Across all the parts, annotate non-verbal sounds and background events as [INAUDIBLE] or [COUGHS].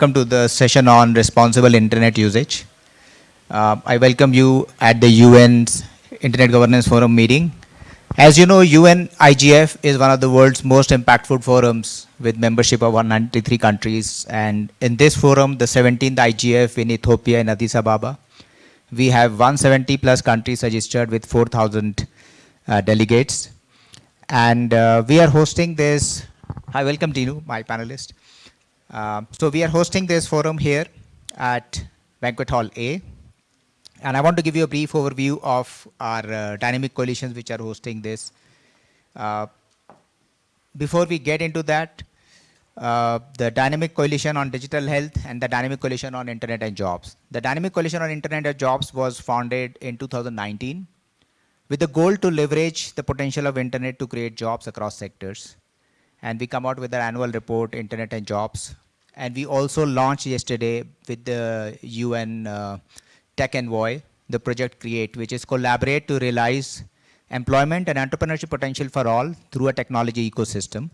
welcome to the session on responsible internet usage. Uh, I welcome you at the UN's Internet Governance Forum meeting. As you know, UN IGF is one of the world's most impactful forums with membership of 193 countries. And in this forum, the 17th IGF in Ethiopia in Addis Ababa, we have 170 plus countries registered with 4,000 uh, delegates. And uh, we are hosting this, hi, welcome Dino, my panelist. Uh, so we are hosting this forum here at Banquet Hall A. And I want to give you a brief overview of our uh, dynamic coalitions which are hosting this. Uh, before we get into that, uh, the Dynamic Coalition on Digital Health and the Dynamic Coalition on Internet and Jobs. The Dynamic Coalition on Internet and Jobs was founded in 2019 with the goal to leverage the potential of Internet to create jobs across sectors. And we come out with our annual report, Internet and Jobs. And we also launched yesterday with the UN uh, Tech Envoy, the project CREATE, which is collaborate to realize employment and entrepreneurship potential for all through a technology ecosystem.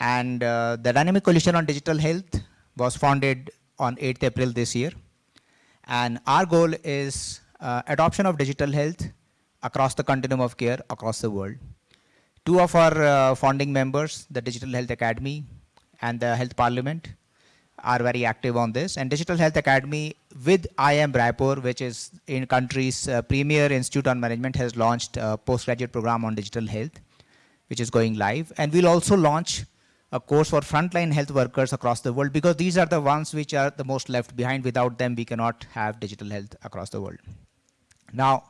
And uh, the Dynamic Coalition on Digital Health was founded on 8th April this year. And our goal is uh, adoption of digital health across the continuum of care across the world. Two of our uh, founding members, the Digital Health Academy and the Health Parliament, are very active on this. And Digital Health Academy with IIM Raipur, which is in country's uh, premier institute on management, has launched a postgraduate program on digital health, which is going live. And we'll also launch a course for frontline health workers across the world because these are the ones which are the most left behind. Without them, we cannot have digital health across the world. Now,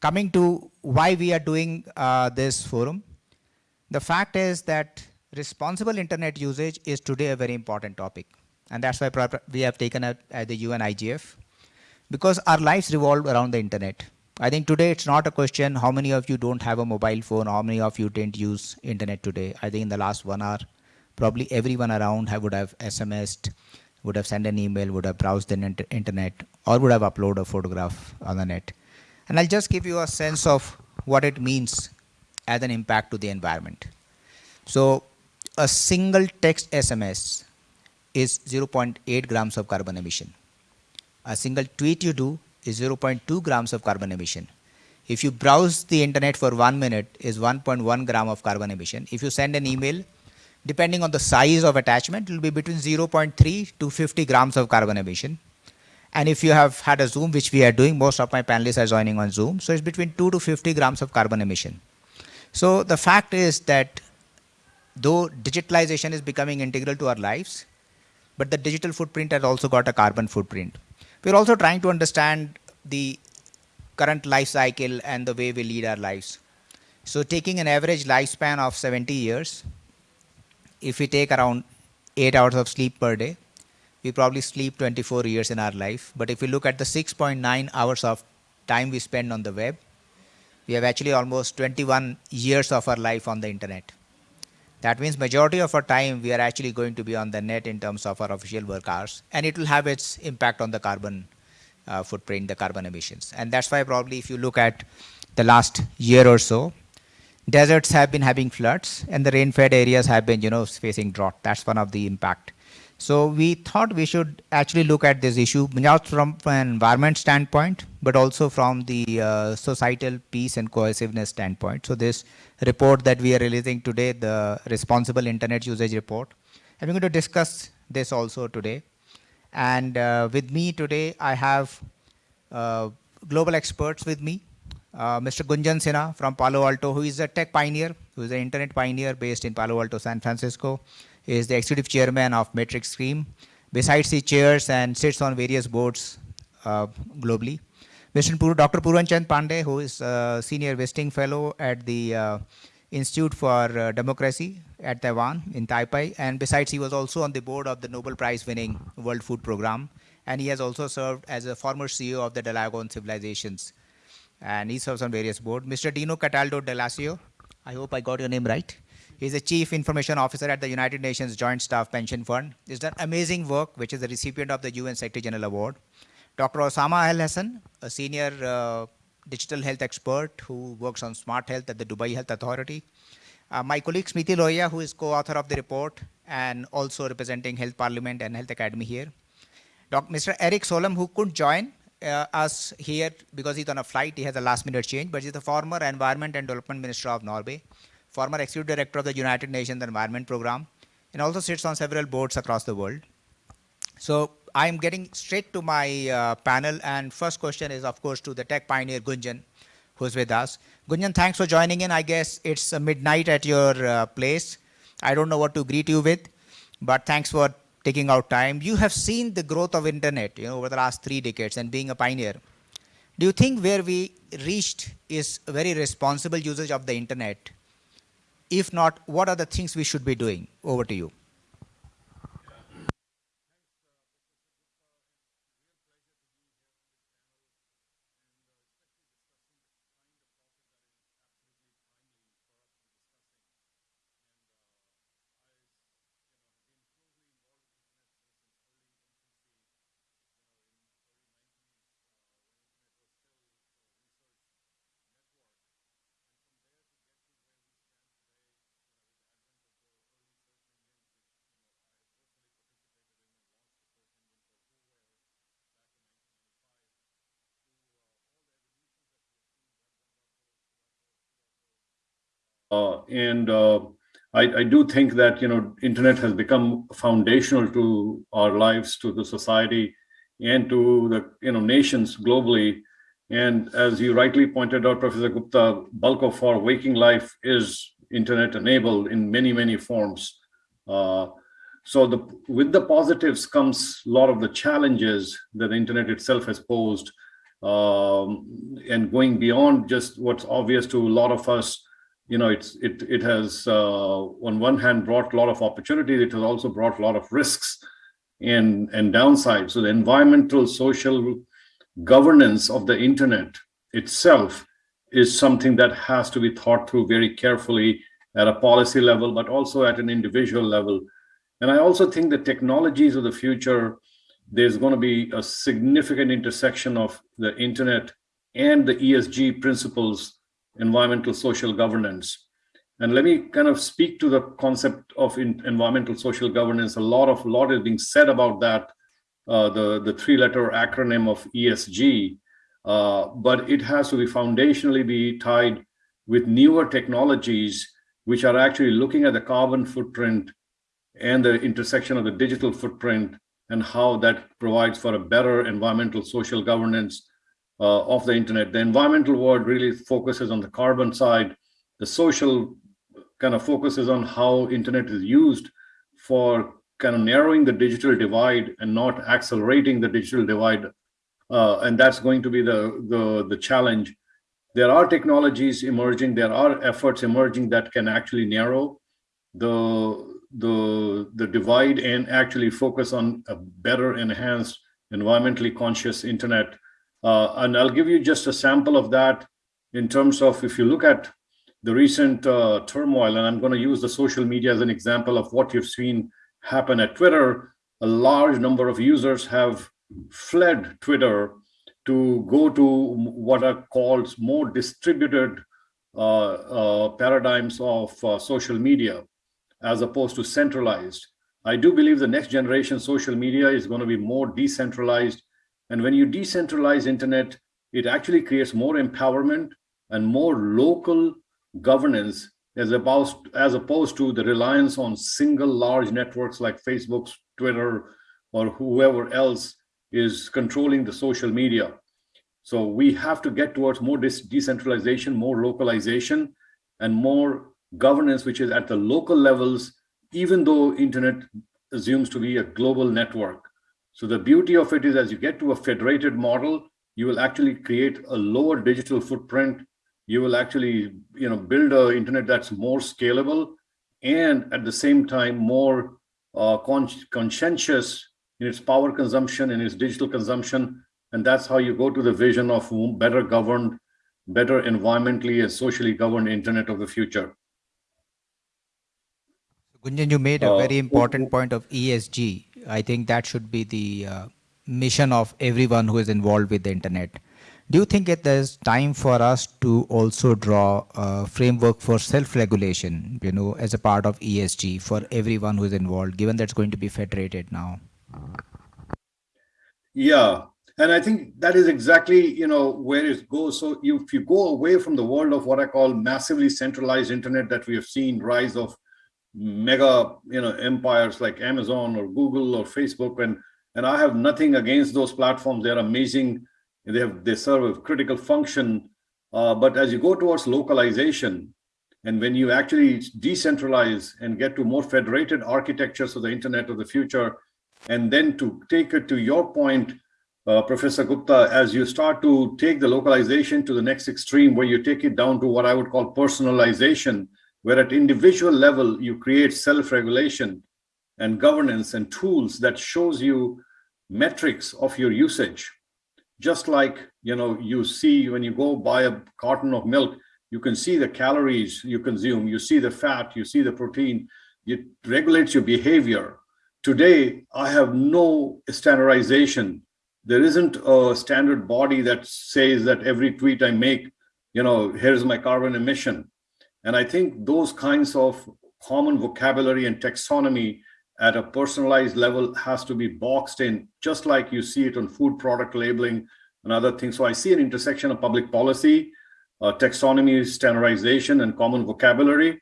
coming to why we are doing uh, this forum, the fact is that responsible internet usage is today a very important topic. And that's why we have taken up at the UN IGF because our lives revolve around the internet. I think today it's not a question how many of you don't have a mobile phone, how many of you didn't use internet today. I think in the last one hour, probably everyone around have, would have SMSed, would have sent an email, would have browsed the internet, or would have uploaded a photograph on the net. And I'll just give you a sense of what it means as an impact to the environment. So a single text SMS is 0.8 grams of carbon emission. A single tweet you do is 0.2 grams of carbon emission. If you browse the internet for one minute is 1.1 gram of carbon emission. If you send an email, depending on the size of attachment, it will be between 0.3 to 50 grams of carbon emission. And if you have had a Zoom, which we are doing, most of my panelists are joining on Zoom, so it's between 2 to 50 grams of carbon emission. So the fact is that though digitalization is becoming integral to our lives, but the digital footprint has also got a carbon footprint. We're also trying to understand the current life cycle and the way we lead our lives. So taking an average lifespan of 70 years, if we take around 8 hours of sleep per day, we probably sleep 24 years in our life. But if we look at the 6.9 hours of time we spend on the web, we have actually almost 21 years of our life on the internet. That means majority of our time we are actually going to be on the net in terms of our official work hours, and it will have its impact on the carbon uh, footprint, the carbon emissions. And that's why probably if you look at the last year or so, deserts have been having floods and the rain-fed areas have been, you know, facing drought. That's one of the impact. So we thought we should actually look at this issue not from an environment standpoint, but also from the uh, societal peace and cohesiveness standpoint. So this report that we are releasing today, the responsible internet usage report, I'm going to discuss this also today. And uh, with me today, I have uh, global experts with me. Uh, Mr. Gunjan Sinha from Palo Alto, who is a tech pioneer, who is an internet pioneer based in Palo Alto, San Francisco is the executive chairman of MetricStream. Besides, he chairs and sits on various boards uh, globally. Mr. Pur Dr. Purvanchand Pandey, who is a senior visiting fellow at the uh, Institute for uh, Democracy at Taiwan in Taipei. And besides, he was also on the board of the Nobel Prize winning World Food Program. And he has also served as a former CEO of the Dialogue Civilizations. And he serves on various boards. Mr. Dino Cataldo Dell'Accio, I hope I got your name right. He's the Chief Information Officer at the United Nations Joint Staff Pension Fund. He's done amazing work, which is the recipient of the UN Secretary General Award. Dr. Osama Al Hassan, a senior uh, digital health expert who works on smart health at the Dubai Health Authority. Uh, my colleague Smriti Lohia, who is co-author of the report and also representing Health Parliament and Health Academy here. Dr. Mr. Erik Solheim, who couldn't join uh, us here because he's on a flight, he has a last minute change, but he's the former Environment and Development Minister of Norway, former Executive Director of the United Nations Environment Program, and also sits on several boards across the world. So I'm getting straight to my uh, panel, and first question is, of course, to the tech pioneer Gunjan, who's with us. Gunjan, thanks for joining in. I guess it's uh, midnight at your uh, place. I don't know what to greet you with, but thanks for taking out time. You have seen the growth of internet, you know, over the last three decades, and being a pioneer. Do you think where we reached is very responsible usage of the internet? If not, what are the things we should be doing? Over to you. And uh, I, I, do think that you know internet has become foundational to our lives, to the society, and to the you know nations globally. And as you rightly pointed out, Professor Gupta, bulk of our waking life is internet enabled in many many forms. Uh, so the with the positives comes a lot of the challenges that the internet itself has posed, um, and going beyond just what's obvious to a lot of us you know, it's it it has uh, on one hand brought a lot of opportunity. It has also brought a lot of risks and and downsides. So the environmental, social governance of the internet itself is something that has to be thought through very carefully at a policy level, but also at an individual level. And I also think the technologies of the future, there's going to be a significant intersection of the internet and the ESG principles environmental social governance. And let me kind of speak to the concept of environmental social governance. A lot of lot is being said about that, uh, the, the three-letter acronym of ESG, uh, but it has to be foundationally be tied with newer technologies, which are actually looking at the carbon footprint and the intersection of the digital footprint and how that provides for a better environmental social governance uh, of the internet. The environmental world really focuses on the carbon side. The social kind of focuses on how internet is used for kind of narrowing the digital divide and not accelerating the digital divide. Uh, and that's going to be the, the, the challenge. There are technologies emerging, there are efforts emerging that can actually narrow the, the, the divide and actually focus on a better enhanced environmentally conscious internet uh, and I'll give you just a sample of that in terms of if you look at the recent uh, turmoil, and I'm going to use the social media as an example of what you've seen happen at Twitter, a large number of users have fled Twitter to go to what are called more distributed uh, uh, paradigms of uh, social media as opposed to centralized. I do believe the next generation social media is going to be more decentralized and when you decentralize internet, it actually creates more empowerment and more local governance as opposed, as opposed to the reliance on single large networks like Facebook, Twitter, or whoever else is controlling the social media. So we have to get towards more decentralization, more localization, and more governance, which is at the local levels, even though internet assumes to be a global network. So the beauty of it is as you get to a federated model, you will actually create a lower digital footprint. You will actually you know, build an internet that's more scalable and at the same time more uh, con conscientious in its power consumption and its digital consumption. And that's how you go to the vision of better governed, better environmentally and socially governed internet of the future. Gunjan, you made a uh, very important point of ESG. I think that should be the uh, mission of everyone who is involved with the internet. Do you think it is time for us to also draw a framework for self-regulation, you know, as a part of ESG for everyone who is involved, given that it's going to be federated now? Yeah, and I think that is exactly you know where it goes. So if you go away from the world of what I call massively centralized internet that we have seen rise of mega you know empires like Amazon or Google or Facebook, and and I have nothing against those platforms. They're amazing. They have they serve a critical function. Uh, but as you go towards localization, and when you actually decentralize and get to more federated architectures of the internet of the future, and then to take it to your point, uh, Professor Gupta, as you start to take the localization to the next extreme, where you take it down to what I would call personalization, where at individual level, you create self-regulation and governance and tools that shows you metrics of your usage. Just like, you know, you see when you go buy a carton of milk, you can see the calories you consume, you see the fat, you see the protein, it regulates your behavior. Today, I have no standardization there isn't a standard body that says that every tweet I make, you know, here's my carbon emission. And I think those kinds of common vocabulary and taxonomy at a personalized level has to be boxed in, just like you see it on food product labeling and other things. So I see an intersection of public policy, uh, taxonomy, standardization, and common vocabulary,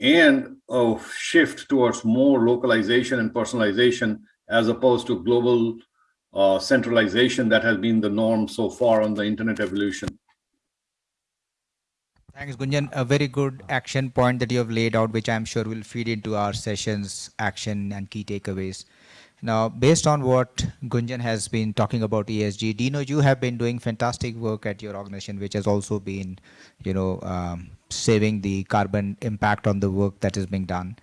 and a shift towards more localization and personalization as opposed to global uh, centralization that has been the norm so far on the internet evolution. Thanks, Gunjan. A very good action point that you have laid out, which I'm sure will feed into our sessions, action and key takeaways. Now, based on what Gunjan has been talking about ESG, Dino, you have been doing fantastic work at your organization, which has also been, you know, um, saving the carbon impact on the work that is being done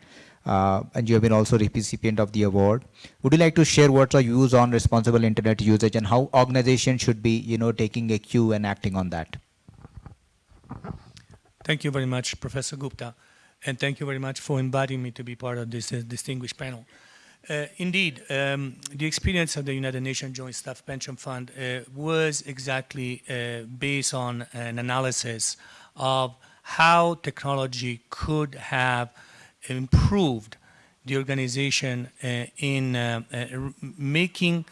uh, and you have been also recipient of the award. Would you like to share what's your views on responsible internet usage and how organizations should be, you know, taking a cue and acting on that? Thank you very much, Professor Gupta, and thank you very much for inviting me to be part of this uh, distinguished panel. Uh, indeed, um, the experience of the United Nations Joint Staff Pension Fund uh, was exactly uh, based on an analysis of how technology could have improved the organization uh, in uh, making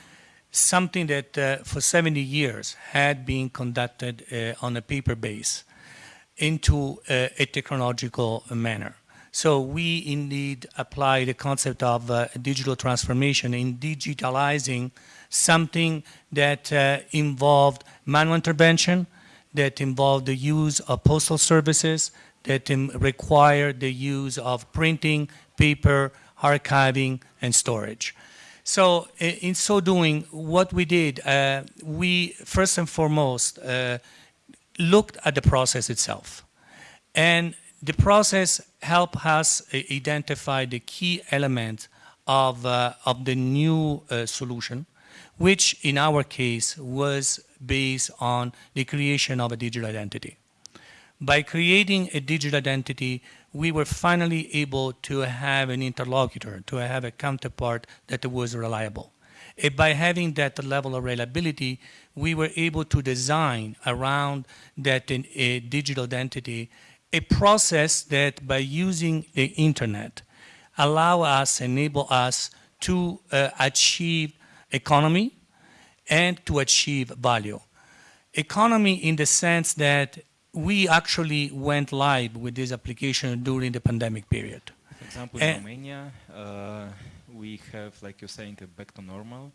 something that for 70 years had been conducted on a paper base into uh, a technological manner. So we indeed apply the concept of digital transformation in digitalizing something that involved manual intervention, that involved the use of postal services, that required the use of printing, paper, archiving, and storage. So in so doing, what we did, uh, we first and foremost uh, looked at the process itself. And the process helped us identify the key elements of, uh, of the new uh, solution, which in our case was based on the creation of a digital identity. By creating a digital identity, we were finally able to have an interlocutor, to have a counterpart that was reliable. And by having that level of reliability, we were able to design around that a digital identity a process that by using the internet allow us, enable us to uh, achieve economy and to achieve value. Economy in the sense that we actually went live with this application during the pandemic period. For example, in Romania, uh, we have, like you're saying, a back to normal.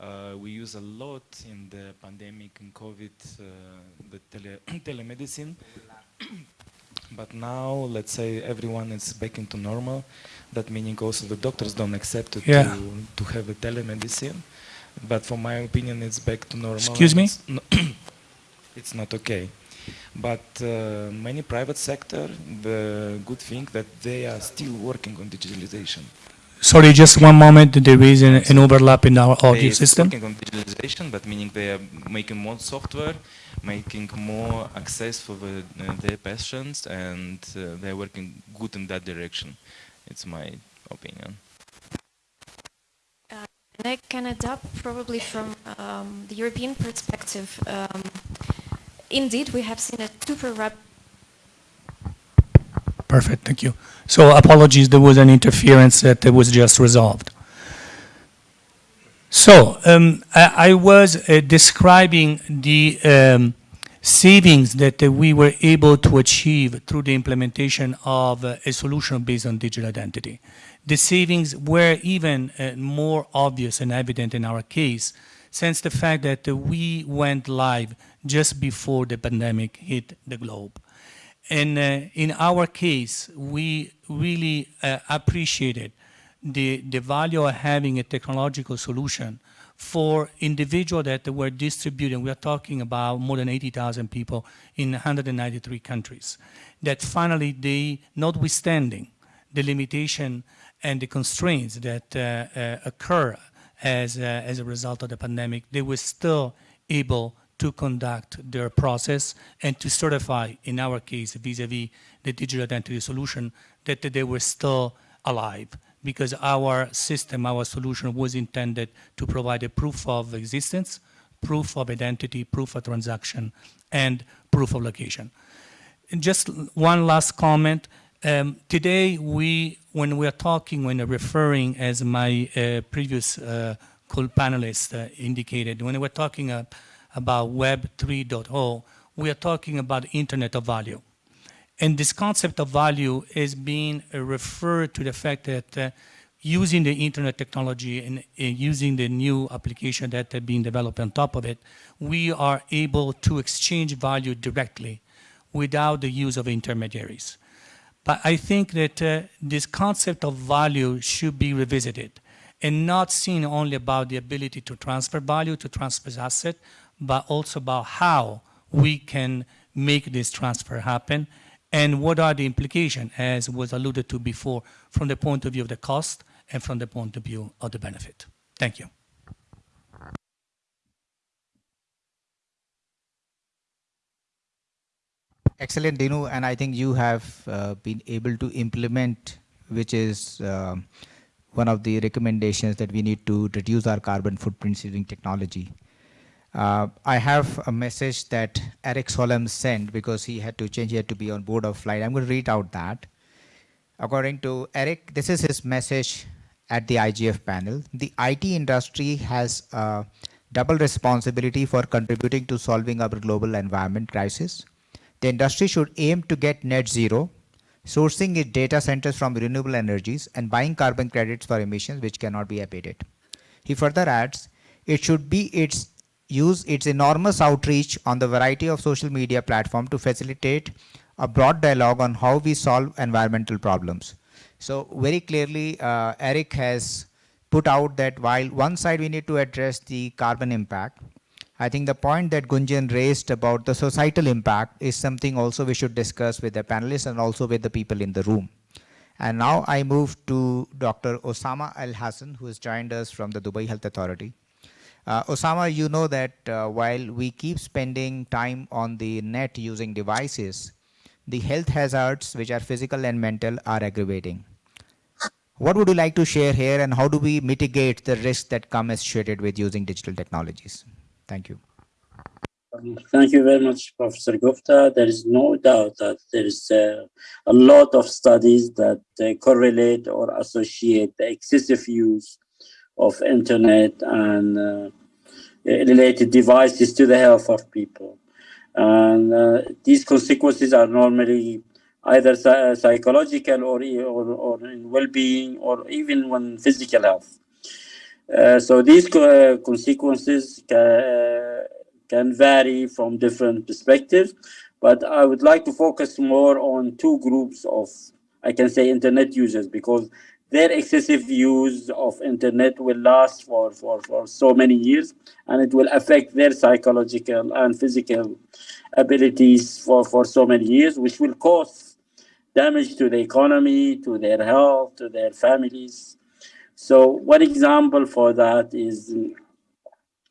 Uh, we use a lot in the pandemic and COVID, uh, the tele [COUGHS] telemedicine. [COUGHS] but now, let's say everyone is back into normal. That meaning also the doctors don't accept it yeah. to, to have a telemedicine. But for my opinion, it's back to normal. Excuse me? It's, no [COUGHS] it's not okay. But uh, many private sector, the good thing that they are still working on digitalization. Sorry, just one moment. There is an, an overlap in our audio they system. working on digitalization, but meaning they are making more software, making more access for the, uh, their patients, and uh, they're working good in that direction. It's my opinion. Uh, and I can adapt probably from um, the European perspective. Um, indeed, we have seen a super rapid Perfect, thank you. So apologies, there was an interference that was just resolved. So um, I, I, was uh, describing the um, savings that uh, we were able to achieve through the implementation of uh, a solution based on digital identity. The savings were even uh, more obvious and evident in our case since the fact that we went live just before the pandemic hit the globe. And uh, in our case, we really uh, appreciated the, the value of having a technological solution for individuals that were distributed, we are talking about more than 80,000 people in 193 countries, that finally they, notwithstanding the limitation and the constraints that uh, uh, occur as, uh, as a result of the pandemic, they were still able to conduct their process and to certify, in our case, vis-a-vis -vis the digital identity solution, that they were still alive because our system, our solution was intended to provide a proof of existence, proof of identity, proof of transaction, and proof of location. And just one last comment. Um, today, we, when we are talking, when referring, as my uh, previous uh, co-panelist uh, indicated, when we're talking about Web 3.0, we are talking about Internet of Value. And this concept of value is being referred to the fact that uh, using the internet technology and, using the new application that are being developed on top of it, we are able to exchange value directly without the use of intermediaries. But I think that uh, this concept of value should be revisited and not seen only about the ability to transfer value, to transfer asset, but also about how we can make this transfer happen and what are the implications, as was alluded to before, from the point of view of the cost and from the point of view of the benefit. Thank you. Excellent, Dino, and I think you have uh, been able to implement, which is uh, one of the recommendations that we need to reduce our carbon footprints using technology. Uh, I have a message that Erik Solheim sent because he had to change, had to be on board of flight. I'm going to read out that. According to Erik, this is his message at the IGF panel. The IT industry has a double responsibility for contributing to solving our global environment crisis. The industry should aim to get net zero, sourcing its data centers from renewable energies and buying carbon credits for emissions which cannot be abated. He further adds, it should be its use its enormous outreach on the variety of social media platform to facilitate a broad dialogue on how we solve environmental problems. So very clearly, uh, Erik has put out that while one side we need to address the carbon impact, I think the point that Gunjan raised about the societal impact is something also we should discuss with the panelists and also with the people in the room. And now I move to Dr. Osama Al Hassan, who has joined us from the Dubai Health Authority. Uh, Osama, you know that uh, while we keep spending time on the net using devices, the health hazards, which are physical and mental, are aggravating. What would you like to share here and how do we mitigate the risks that come associated with using digital technologies? Thank you. Thank you very much, Professor Gupta. There is no doubt that there is uh, a lot of studies that uh, correlate or associate the excessive use of internet and uh, related devices to the health of people. And uh, these consequences are normally either psychological or, or, or in well-being or even when physical health. Uh, so these co consequences ca can vary from different perspectives, but I would like to focus more on two groups of, I can say, internet users because their excessive use of internet will last for, for, for so many years and it will affect their psychological and physical abilities for, for so many years, which will cause damage to the economy, to their health, to their families. So one example for that is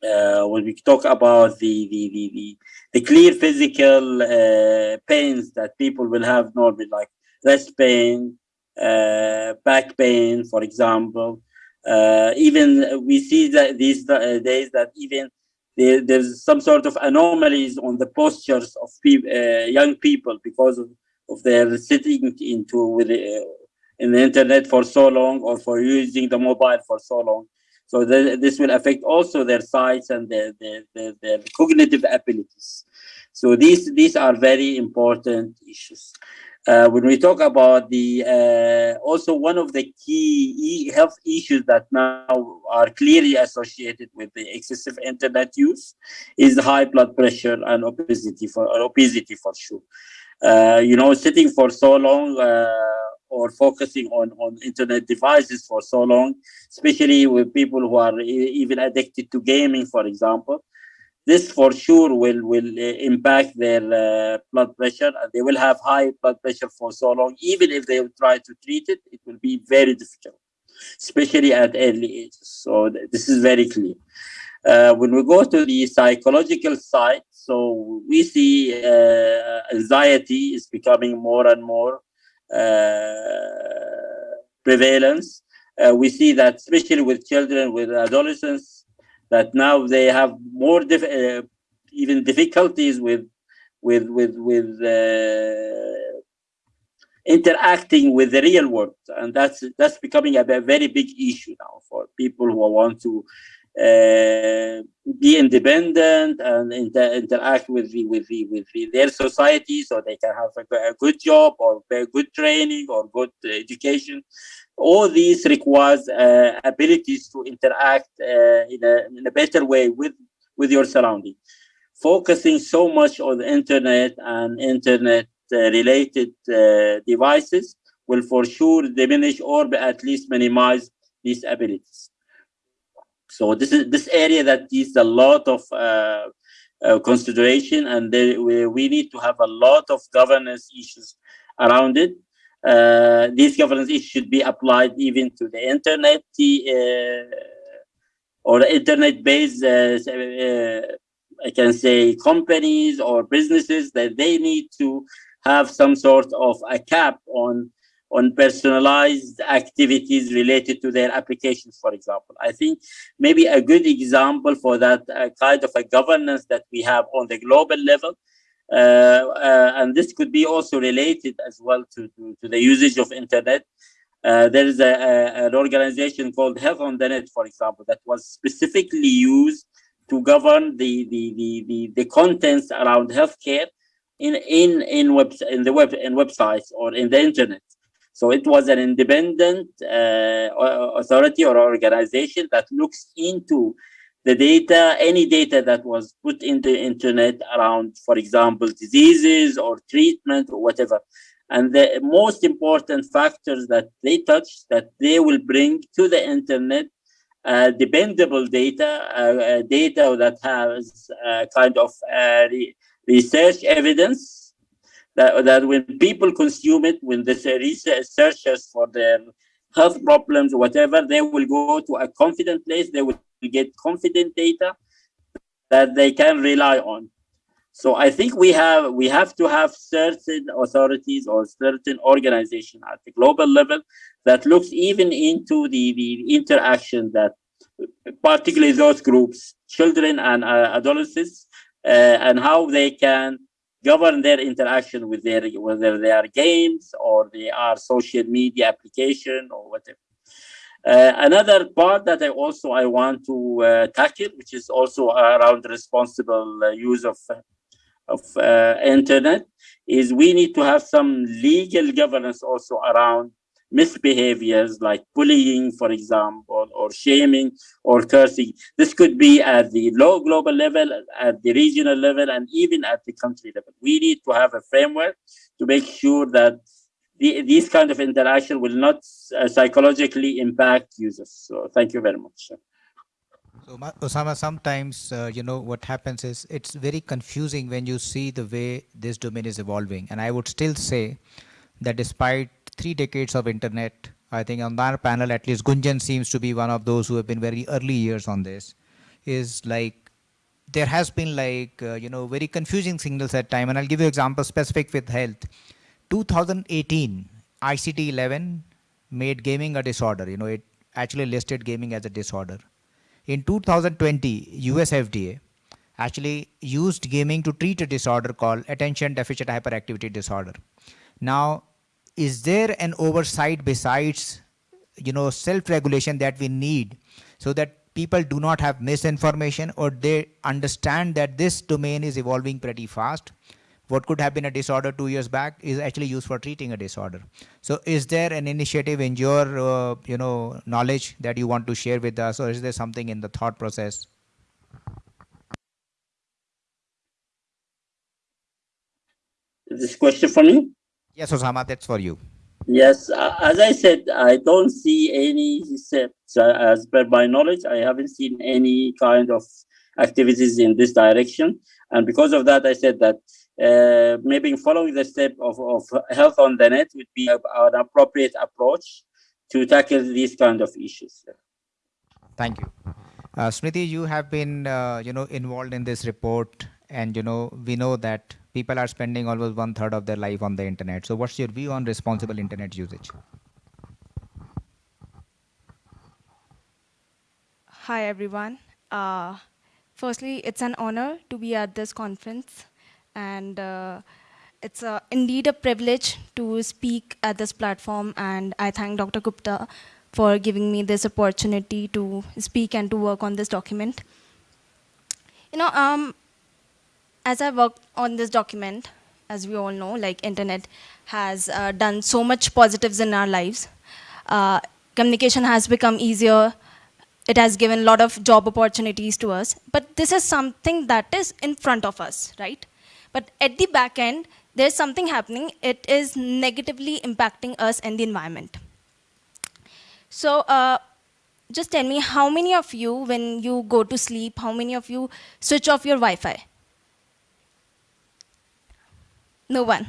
uh, when we talk about the, the, the, the, the clear physical uh, pains that people will have normally, like rest pain, back pain, for example, Uh, even we see that these uh, days that even there, there's some sort of anomalies on the postures of young people because of, of their sitting into with in the internet for so long or for using the mobile for so long. So the, this will affect also their sights and their, their, their, their, cognitive abilities. So these, these are very important issues. Uh, when we talk about the, uh, also one of the key e health issues that now are clearly associated with the excessive internet use is high blood pressure and obesity for, obesity for sure. Uh, you know, sitting for so long, uh, or focusing on, on internet devices for so long, especially with people who are even addicted to gaming, for example. This for sure will, will uh, impact their uh, blood pressure and they will have high blood pressure for so long. Even if they try to treat it, it will be very difficult, especially at early ages. So th this is very clear. Uh, when we go to the psychological side, so we see uh, anxiety is becoming more and more uh, prevalence. Uh, we see that especially with children, with adolescents, that now they have more uh, even difficulties with with with with interacting with the real world. And that's that's becoming a, a, very big issue now for people who want to uh, be independent and inter interact with the, with the, with the, their society so they can have a, a good job or good training or good education all these requires uh, abilities to interact uh, in, a, in a better way with with your surrounding focusing so much on the internet and internet uh, related uh, devices will for sure diminish or at least minimize these abilities so this is this area that needs a lot of uh, uh, consideration, and there, we, we need to have a lot of governance issues around it. Uh, these governance should be applied even to the internet uh, or internet-based, uh, uh, I can say, companies or businesses that they need to have some sort of a cap on on personalized activities related to their applications, for example. I think maybe a good example for that uh, kind of a governance that we have on the global level, and this could be also related as well to, to, to the usage of internet. Uh, there is a, a, an organization called Health on the Net, for example, that was specifically used to govern the, the, the, the, the contents around healthcare in in in web in the web in websites or in the internet so it was an independent uh, authority or organization that looks into the data, any data that was put in the internet around, for example, diseases or treatment or whatever. And the most important factors that they touch that they will bring to the internet uh, dependable data, uh, uh data that has uh, kind of uh, re research evidence that, that when people consume it, when the researchers for their health problems whatever, they will go to a confident place, they will get confident data that they can rely on. So I think we have we have to have certain authorities or certain organization at the global level that looks even into the, the interaction that particularly those groups, children and uh, adolescents, uh, and how they can govern their interaction with their whether they are games or they are social media application or whatever. Uh, another part that I also I want to uh, tackle, which is also around responsible uh, use of of internet, is we need to have some legal governance also around misbehaviors like bullying, for example, or shaming or cursing. This could be at the low global level, at the regional level, and even at the country level. We need to have a framework to make sure that the, these kind of interaction will not uh, psychologically impact users. So thank you very much. So Osama, sometimes, uh, you know, what happens is it's very confusing when you see the way this domain is evolving. And I would still say that despite three decades of internet. I think on our panel, at least Gunjan seems to be one of those who have been very early years on this. Is like there has been like uh, you know very confusing signals at time, and I'll give you example specific with health. 2018 ICD 11 made gaming a disorder. You know it actually listed gaming as a disorder. In 2020, US FDA actually used gaming to treat a disorder called attention deficit hyperactivity disorder. Now, is there an oversight besides you know self-regulation that we need so that people do not have misinformation or they understand that this domain is evolving pretty fast what could have been a disorder two years back is actually used for treating a disorder so is there an initiative in your uh, you know knowledge that you want to share with us or is there something in the thought process Is This question for me? yes osama that's for you Yes, uh, as I said, I don't see any steps. Uh, as per my knowledge, I haven't seen any kind of activities in this direction. And because of that, I said that uh, maybe following the step of, of health on the net would be an appropriate approach to tackle these kind of issues. Thank you. Uh, Smriti, you have been, uh, you know, involved in this report, and you know, we know that people are spending almost one third of their life on the internet. So, what's your view on responsible internet usage? Hi, everyone. Uh, firstly, it's an honor to be at this conference, and uh, it's uh, indeed a privilege to speak at this platform. And I thank Dr. Gupta for giving me this opportunity to speak and to work on this document. You know, um, as I worked on this document, as we all know, like internet has uh, done so much positives in our lives. Uh, communication has become easier. It has given a lot of job opportunities to us. But this is something that is in front of us, right? But at the back end, there's something happening. It is negatively impacting us and the environment. So uh, just tell me, how many of you, when you go to sleep, how many of you switch off your Wi-Fi? No one.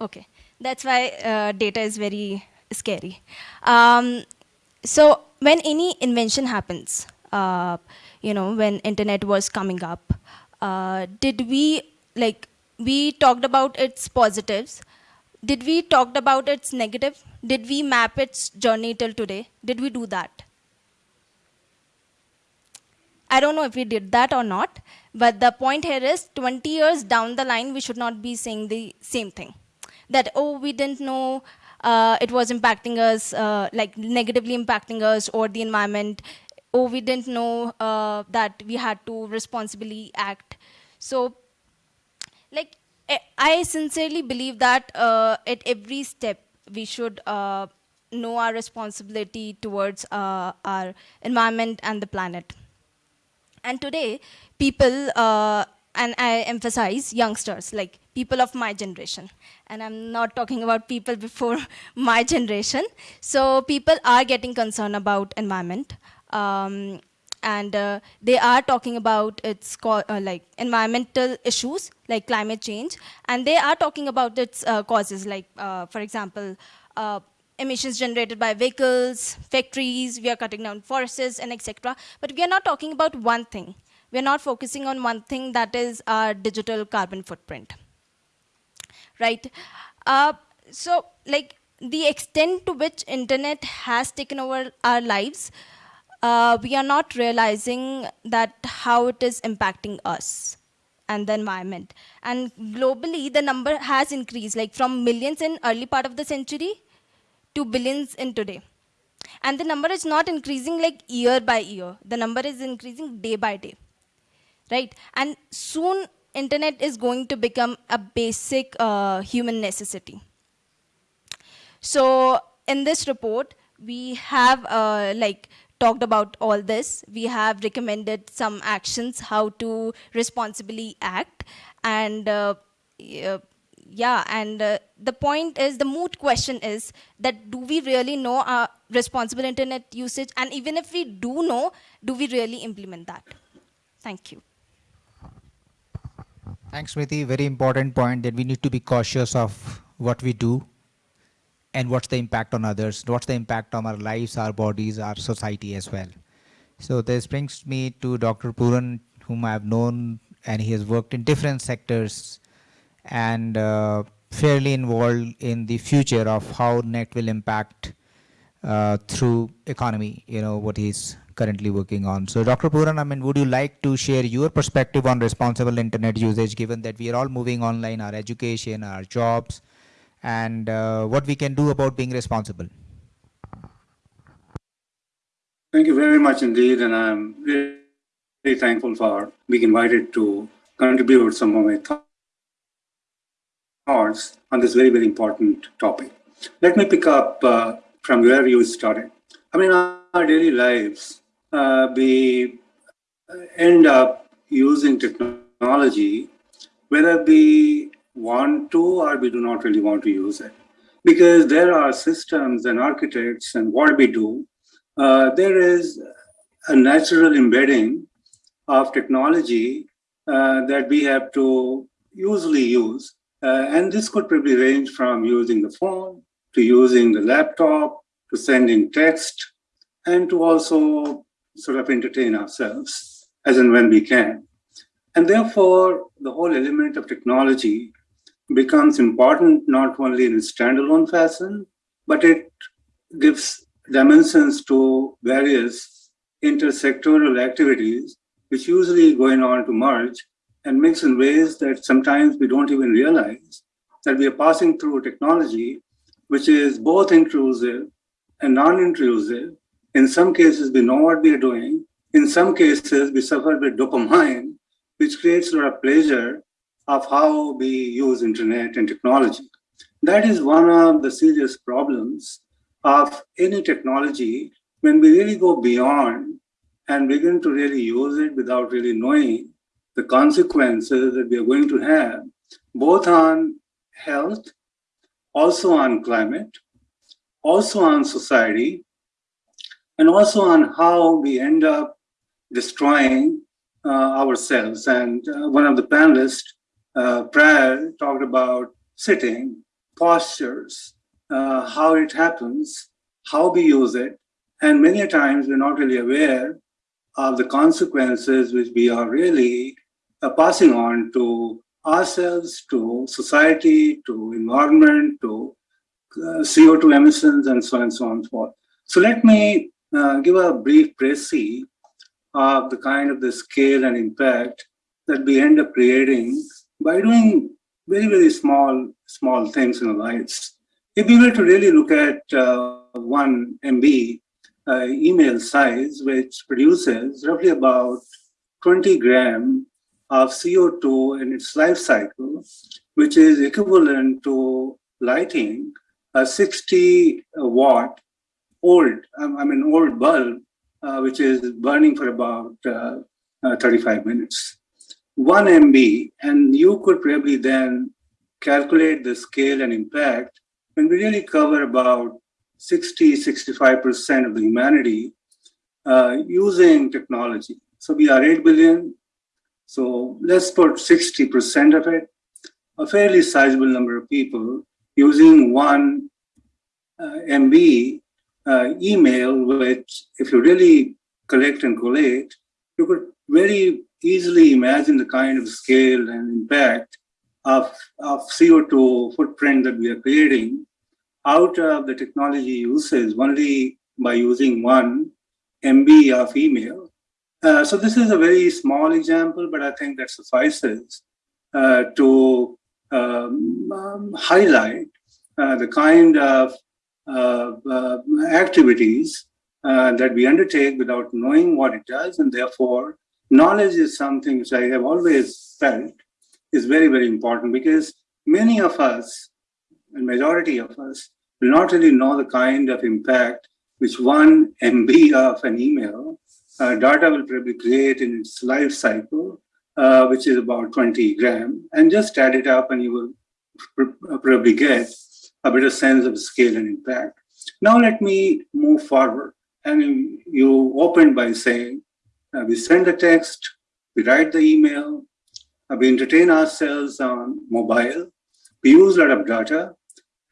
Okay. That's why uh, data is very scary. Um, so when any invention happens, uh, you know, when internet was coming up, uh, did we, like, we talked about its positives. Did we talked about its negative? Did we map its journey till today? Did we do that? I don't know if we did that or not, but the point here is 20 years down the line, we should not be saying the same thing. That, oh, we didn't know uh, it was impacting us, uh, like negatively impacting us or the environment. Oh, we didn't know uh, that we had to responsibly act. So, I sincerely believe that uh, at every step, we should uh, know our responsibility towards uh, our environment and the planet. And today, people, uh, and I emphasize youngsters, like people of my generation. And I'm not talking about people [LAUGHS] before my generation. So people are getting concerned about environment. Um, and uh, they are talking about its uh, like environmental issues like climate change and they are talking about its uh, causes like uh, for example uh, emissions generated by vehicles, factories, we are cutting down forests and etc. But we are not talking about one thing. We are not focusing on one thing that is our digital carbon footprint. Right? Uh, so like the extent to which internet has taken over our lives, uh, we are not realizing that how it is impacting us and the environment. And globally, the number has increased, like from millions in early part of the century to billions in today. And the number is not increasing like year by year. The number is increasing day by day, right? And soon internet is going to become a basic uh, human necessity. So in this report, we have uh, like talked about all this. We have recommended some actions how to responsibly act and uh, yeah, and uh, the point is, the moot question is that do we really know our responsible internet usage? And even if we do know, do we really implement that? Thank you. Thanks, Smriti. Very important point that we need to be cautious of what we do and what's the impact on others, what's the impact on our lives, our bodies, our society as well. So this brings me to Dr. Puran, whom I have known, and he has worked in different sectors and uh, fairly involved in the future of how net will impact uh, through economy, you know, what he's currently working on. So Dr. Puran, I mean, would you like to share your perspective on responsible internet usage, given that we are all moving online, our education, our jobs, and uh, what we can do about being responsible? Thank you very much indeed, and I'm very thankful for being invited to contribute some of my thoughts on this very, very important topic. Let me pick up uh, from where you started. I mean, our daily lives, uh, we end up using technology, whether we want to or we do not really want to use it. Because there are systems and architects and what we do, uh, there is a natural embedding of technology uh, that we have to usually use. Uh, and this could probably range from using the phone to using the laptop to sending text and to also sort of entertain ourselves as and when we can. And therefore, the whole element of technology becomes important not only in a standalone fashion, but it gives dimensions to various intersectoral activities, which usually going on to merge and mix in ways that sometimes we don't even realize that we are passing through technology, which is both intrusive and non-intrusive. In some cases, we know what we are doing. In some cases, we suffer with dopamine, which creates a lot of pleasure of how we use internet and technology. That is one of the serious problems of any technology when we really go beyond and begin to really use it without really knowing the consequences that we are going to have, both on health, also on climate, also on society, and also on how we end up destroying uh, ourselves. And uh, one of the panelists uh, talked about sitting, postures, uh, how it happens, how we use it, and many times we're not really aware of the consequences which we are really uh, passing on to ourselves, to society, to environment, to uh, CO2 emissions, and so on and so on and so forth. So let me uh, give a brief précis of the kind of the scale and impact that we end up creating by doing very, very small, small things in our lives. If we were to really look at uh, one MB uh, email size, which produces roughly about 20 gram of CO2 in its life cycle, which is equivalent to lighting a 60 watt old, um, I mean, old bulb, uh, which is burning for about uh, uh, 35 minutes. One MB, and you could probably then calculate the scale and impact when we really cover about 60, 65% of the humanity uh, using technology. So we are 8 billion. So let's put 60% of it, a fairly sizable number of people using one uh, MB uh, email, which if you really collect and collate, you could very easily imagine the kind of scale and impact of, of CO2 footprint that we are creating out of the technology usage only by using one MB of email. Uh, so this is a very small example, but I think that suffices uh, to um, um, highlight uh, the kind of uh, uh, activities uh, that we undertake without knowing what it does. And therefore, knowledge is something which I have always felt is very, very important because many of us, and majority of us, will not really know the kind of impact which one MB of an email uh, data will probably create in its life cycle, uh, which is about 20 gram, and just add it up and you will pr probably get a better sense of scale and impact. Now let me move forward. And you opened by saying, uh, we send a text, we write the email, uh, we entertain ourselves on mobile, we use a lot of data,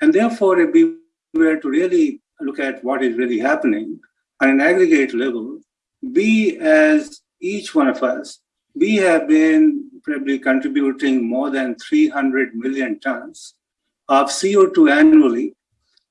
and therefore, if we were to really look at what is really happening on an aggregate level, we as each one of us, we have been probably contributing more than 300 million tons of CO2 annually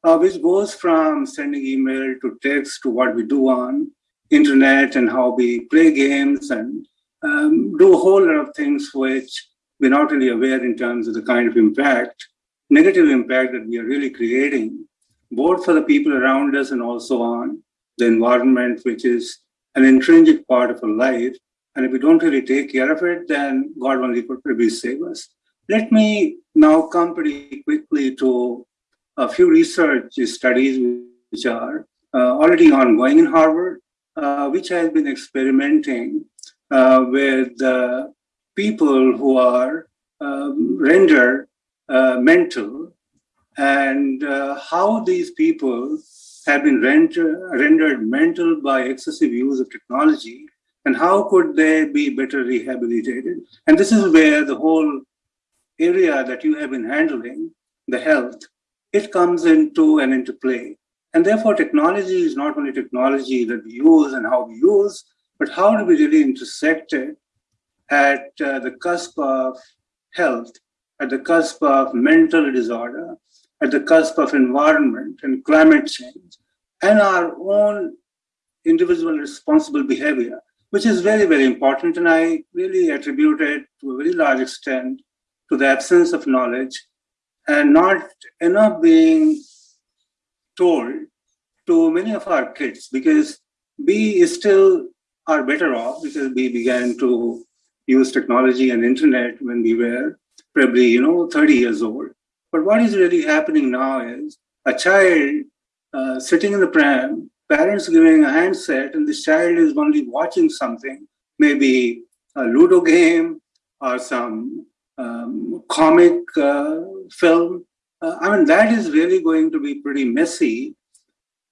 uh, which goes from sending email to text to what we do on internet and how we play games and um, do a whole lot of things which we're not really aware in terms of the kind of impact, negative impact that we are really creating, both for the people around us and also on the environment, which is an intrinsic part of our life. And if we don't really take care of it, then God only could probably save us. Let me now come pretty quickly to a few research studies which are uh, already ongoing in Harvard, which has been experimenting uh, with people who are um, rendered uh, mental and uh, how these people have been render, rendered mental by excessive use of technology and how could they be better rehabilitated. And this is where the whole area that you have been handling, the health, it comes into and into play. And therefore technology is not only technology that we use and how we use, but how do we really intersect it at uh, the cusp of health, at the cusp of mental disorder, at the cusp of environment and climate change, and our own individual responsible behavior, which is very, very important. And I really attribute it to a very large extent to the absence of knowledge and not enough being told to many of our kids because we still are better off because we began to use technology and internet when we were probably, you know, 30 years old. But what is really happening now is a child uh, sitting in the pram, parents giving a handset, and this child is only watching something, maybe a Ludo game or some um, comic uh, film. Uh, I mean, that is really going to be pretty messy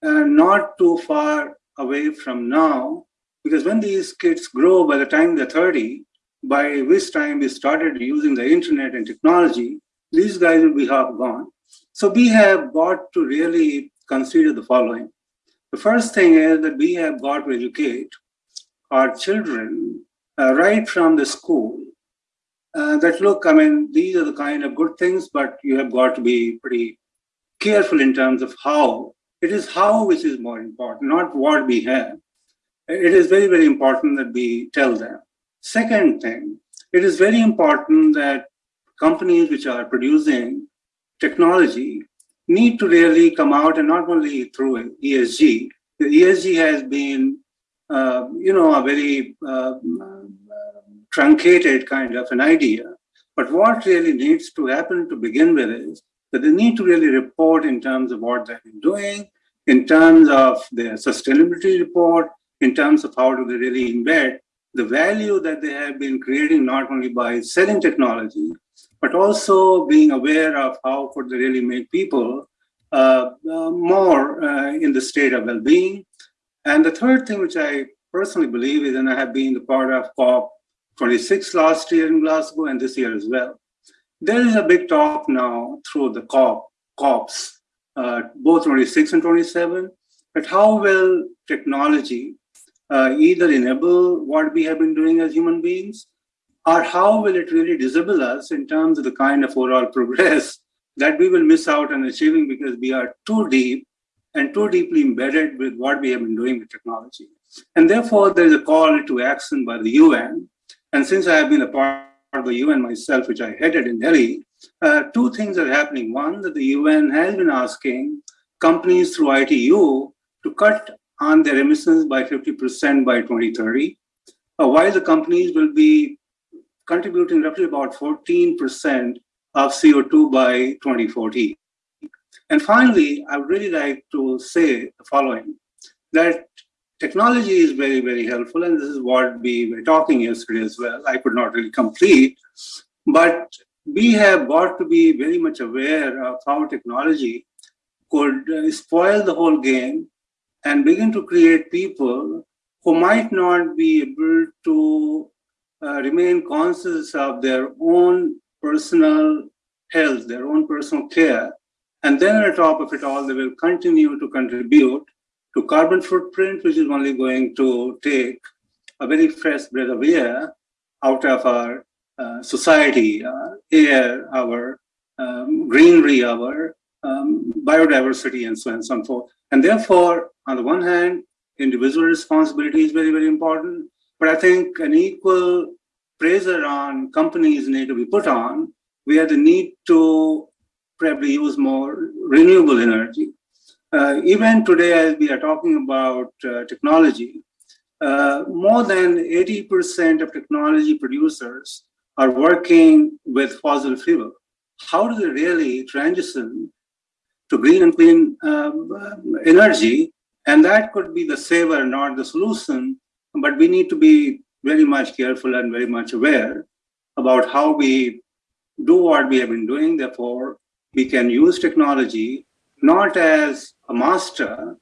and not too far away from now, because when these kids grow by the time they're 30, by which time we started using the internet and technology, these guys will be half gone. So we have got to really consider the following. The first thing is that we have got to educate our children uh, right from the school uh, that look, I mean, these are the kind of good things, but you have got to be pretty careful in terms of how. It is how which is more important, not what we have. It is very, very important that we tell them. Second thing, it is very important that companies which are producing technology need to really come out and not only through ESG. The ESG has been, uh, you know, a very uh, truncated kind of an idea. But what really needs to happen to begin with is that they need to really report in terms of what they've been doing, in terms of their sustainability report, in terms of how do they really embed the value that they have been creating not only by selling technology, but also being aware of how could they really make people uh, uh, more uh, in the state of well-being. And the third thing which I personally believe is, and I have been the part of COP26 last year in Glasgow and this year as well, there is a big talk now through the COP, COPs, uh, both 26 and 27, but how will technology uh, either enable what we have been doing as human beings, or how will it really disable us in terms of the kind of overall [LAUGHS] progress that we will miss out on achieving because we are too deep and too deeply embedded with what we have been doing with technology. And therefore, there is a call to action by the UN. And since I have been a part of the UN myself, which I headed in Delhi, uh, two things are happening. One, that the UN has been asking companies through ITU to cut on their emissions by 50% by 2030, uh, while the companies will be contributing roughly about 14% of CO2 by 2040. And finally, I would really like to say the following, that technology is very, very helpful, and this is what we were talking yesterday as well. I could not really complete, but we have got to be very much aware of how technology could uh, spoil the whole game and begin to create people who might not be able to uh, remain conscious of their own personal health, their own personal care. And then on top of it all, they will continue to contribute to carbon footprint, which is only going to take a very fresh breath of air out of our uh, society, uh, air, our um, greenery, our um, biodiversity and so on and so forth. And therefore, on the one hand, individual responsibility is very, very important. But I think an equal pressure on companies need to be put on where the need to probably use more renewable energy. Uh, even today, as we are talking about uh, technology, uh, more than 80% of technology producers are working with fossil fuel. How do they really transition to green and clean um, energy? And that could be the saver, not the solution. But we need to be very much careful and very much aware about how we do what we have been doing. Therefore, we can use technology not as a master,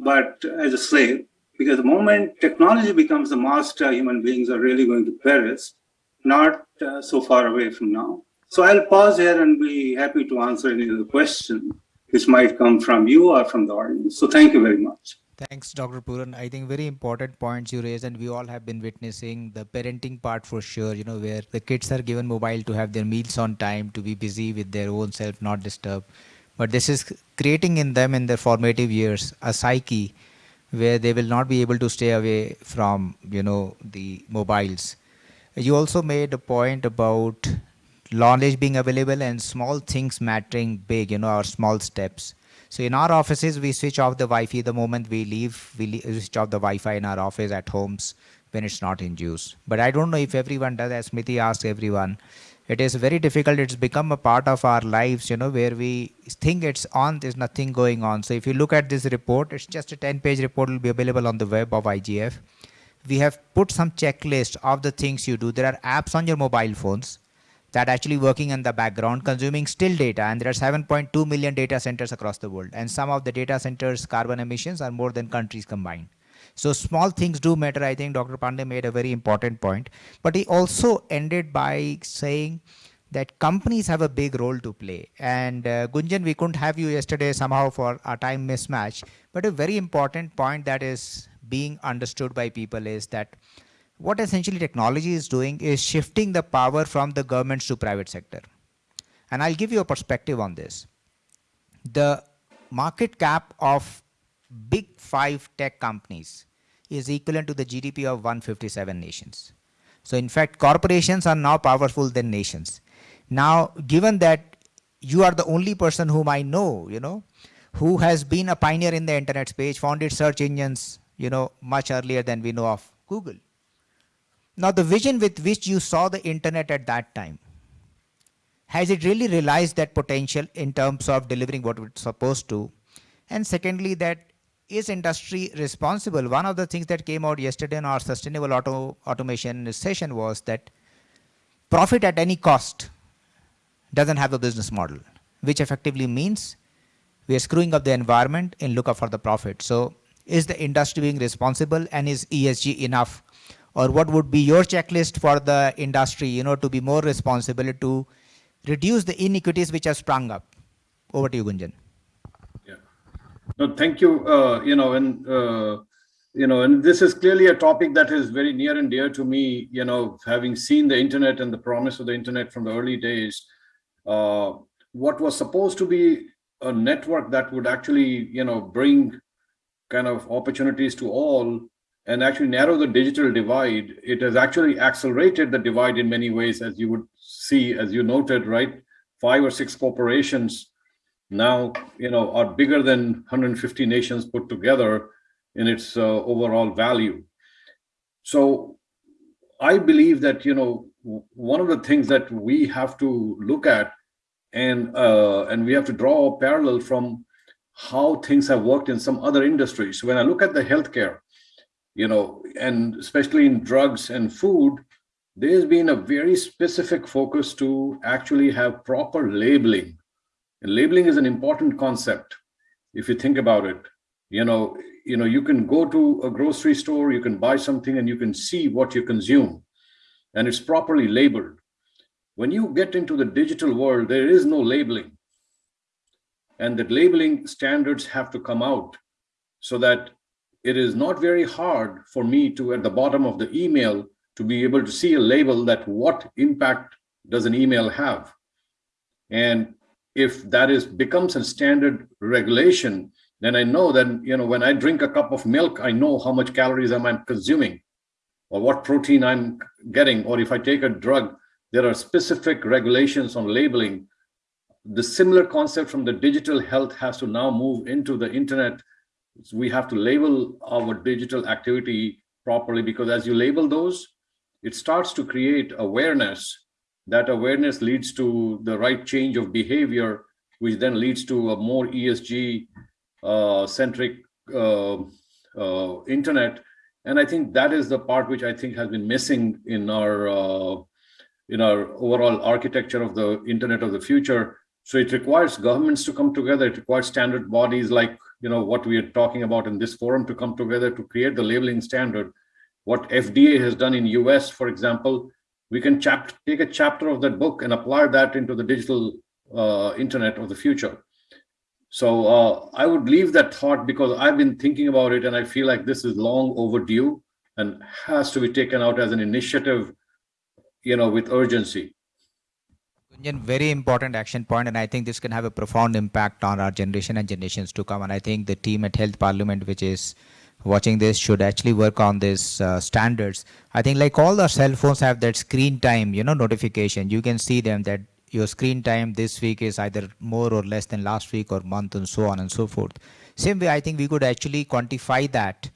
but as a slave. Because the moment technology becomes a master, human beings are really going to perish, not uh, so far away from now. So I'll pause here and be happy to answer any other question which might come from you or from the audience. So thank you very much. Thanks, Dr. Puran. I think very important points you raised, and we all have been witnessing the parenting part for sure, you know, where the kids are given mobile to have their meals on time, to be busy with their own self, not disturb. But this is creating in them in their formative years a psyche where they will not be able to stay away from, you know, the mobiles. You also made a point about knowledge being available and small things mattering big, you know, our small steps. So in our offices, we switch off the Wi-Fi the moment we leave. We switch off the Wi-Fi in our office at homes when it's not in use. But I don't know if everyone does, as Smriti asked everyone. It is very difficult. It's become a part of our lives, you know, where we think it's on, there's nothing going on. So if you look at this report, it's just a 10-page report will be available on the web of IGF. We have put some checklist of the things you do. There are apps on your mobile phones that actually working in the background consuming still data and there are 7.2 million data centers across the world and some of the data centers carbon emissions are more than countries combined so small things do matter i think dr pandey made a very important point but he also ended by saying that companies have a big role to play and uh, gunjan we couldn't have you yesterday somehow for a time mismatch but a very important point that is being understood by people is that what essentially technology is doing is shifting the power from the governments to private sector. And I'll give you a perspective on this. The market cap of big five tech companies is equivalent to the GDP of 157 nations. So in fact, corporations are now powerful than nations. Now, given that you are the only person whom I know, you know, who has been a pioneer in the internet space, founded search engines, you know, much earlier than we know of Google. Now, the vision with which you saw the internet at that time, has it really realized that potential in terms of delivering what it's supposed to? And secondly, that is industry responsible? One of the things that came out yesterday in our sustainable auto automation session was that profit at any cost doesn't have a business model, which effectively means we are screwing up the environment in lookup for the profit. So is the industry being responsible and is ESG enough or what would be your checklist for the industry, you know, to be more responsible to reduce the inequities which have sprung up? Over to you, Gunjan. No, thank you. Uh, you know, and uh, you know, and this is clearly a topic that is very near and dear to me. You know, having seen the internet and the promise of the internet from the early days, uh, what was supposed to be a network that would actually, you know, bring kind of opportunities to all and actually narrow the digital divide, it has actually accelerated the divide in many ways, as you would see, as you noted, right? Five or six corporations now, you know, are bigger than 150 nations put together in its uh, overall value. So I believe that, you know, one of the things that we have to look at and uh, and we have to draw a parallel from how things have worked in some other industries. When I look at the healthcare, you know, and especially in drugs and food, there's been a very specific focus to actually have proper labeling. And labeling is an important concept. If you think about it, you know, you know, you can go to a grocery store, you can buy something and you can see what you consume and it's properly labeled. When you get into the digital world, there is no labeling. And the labeling standards have to come out so that it is not very hard for me to, at the bottom of the email, to be able to see a label that what impact does an email have. And if that is becomes a standard regulation, then I know that, you know, when I drink a cup of milk, I know how much calories am I consuming or what protein I'm getting. Or if I take a drug, there are specific regulations on labeling. The similar concept from the digital health has to now move into the internet. We have to label our digital activity properly because as you label those, it starts to create awareness. That awareness leads to the right change of behavior, which then leads to a more ESG uh, centric uh, uh, internet. And I think that is the part which I think has been missing in our in our overall architecture of the internet of the future. So it requires governments to come together. It requires standard bodies like you know what we are talking about in this forum to come together to create the labeling standard. What FDA has done in US, for example, we can chap take a chapter of that book and apply that into the digital uh, internet of the future. So uh, I would leave that thought because I've been thinking about it and I feel like this is long overdue and has to be taken out as an initiative, you know, with urgency. Very important action point, and I think this can have a profound impact on our generation and generations to come. And I think the team at Health Parliament, which is watching this, should actually work on these uh, standards. I think like all the cell phones have that screen time, you know, notification. You can see them that your screen time this week is either more or less than last week or month and so on and so forth. Same way, I think we could actually quantify that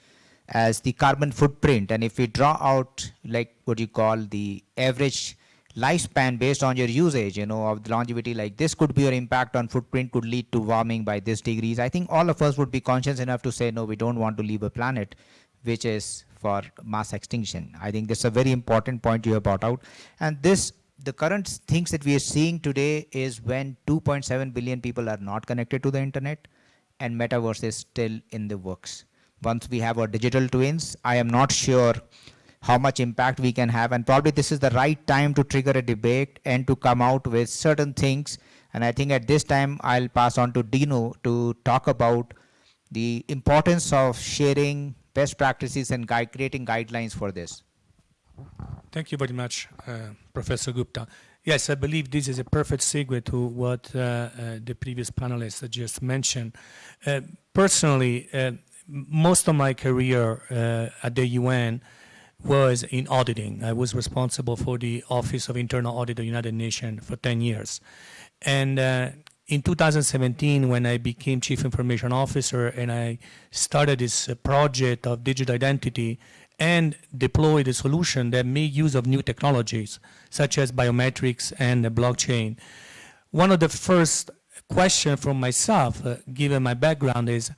as the carbon footprint. And if we draw out like what you call the average lifespan based on your usage, you know, of the longevity, like this could be your impact on footprint could lead to warming by this degrees. I think all of us would be conscious enough to say, no, we don't want to leave a planet which is for mass extinction. I think this is a very important point you have brought out. And this the current things that we are seeing today is when 2.7 billion people are not connected to the internet and metaverse is still in the works. Once we have our digital twins, I am not sure how much impact we can have and probably this is the right time to trigger a debate and to come out with certain things and I think at this time I'll pass on to Dino to talk about the importance of sharing best practices and guide, creating guidelines for this. Thank you very much, uh, Professor Gupta. Yes, I believe this is a perfect segue to what uh, uh, the previous panelists just mentioned. Uh, personally, uh, most of my career uh, at the UN was in auditing. I was responsible for the Office of Internal Audit of the United Nations for 10 years. And in 2017, when I became Chief Information Officer and I started this project of digital identity, and deployed the solution that make use of new technologies, such as biometrics and the blockchain. One of the first questions from myself, uh, given my background, is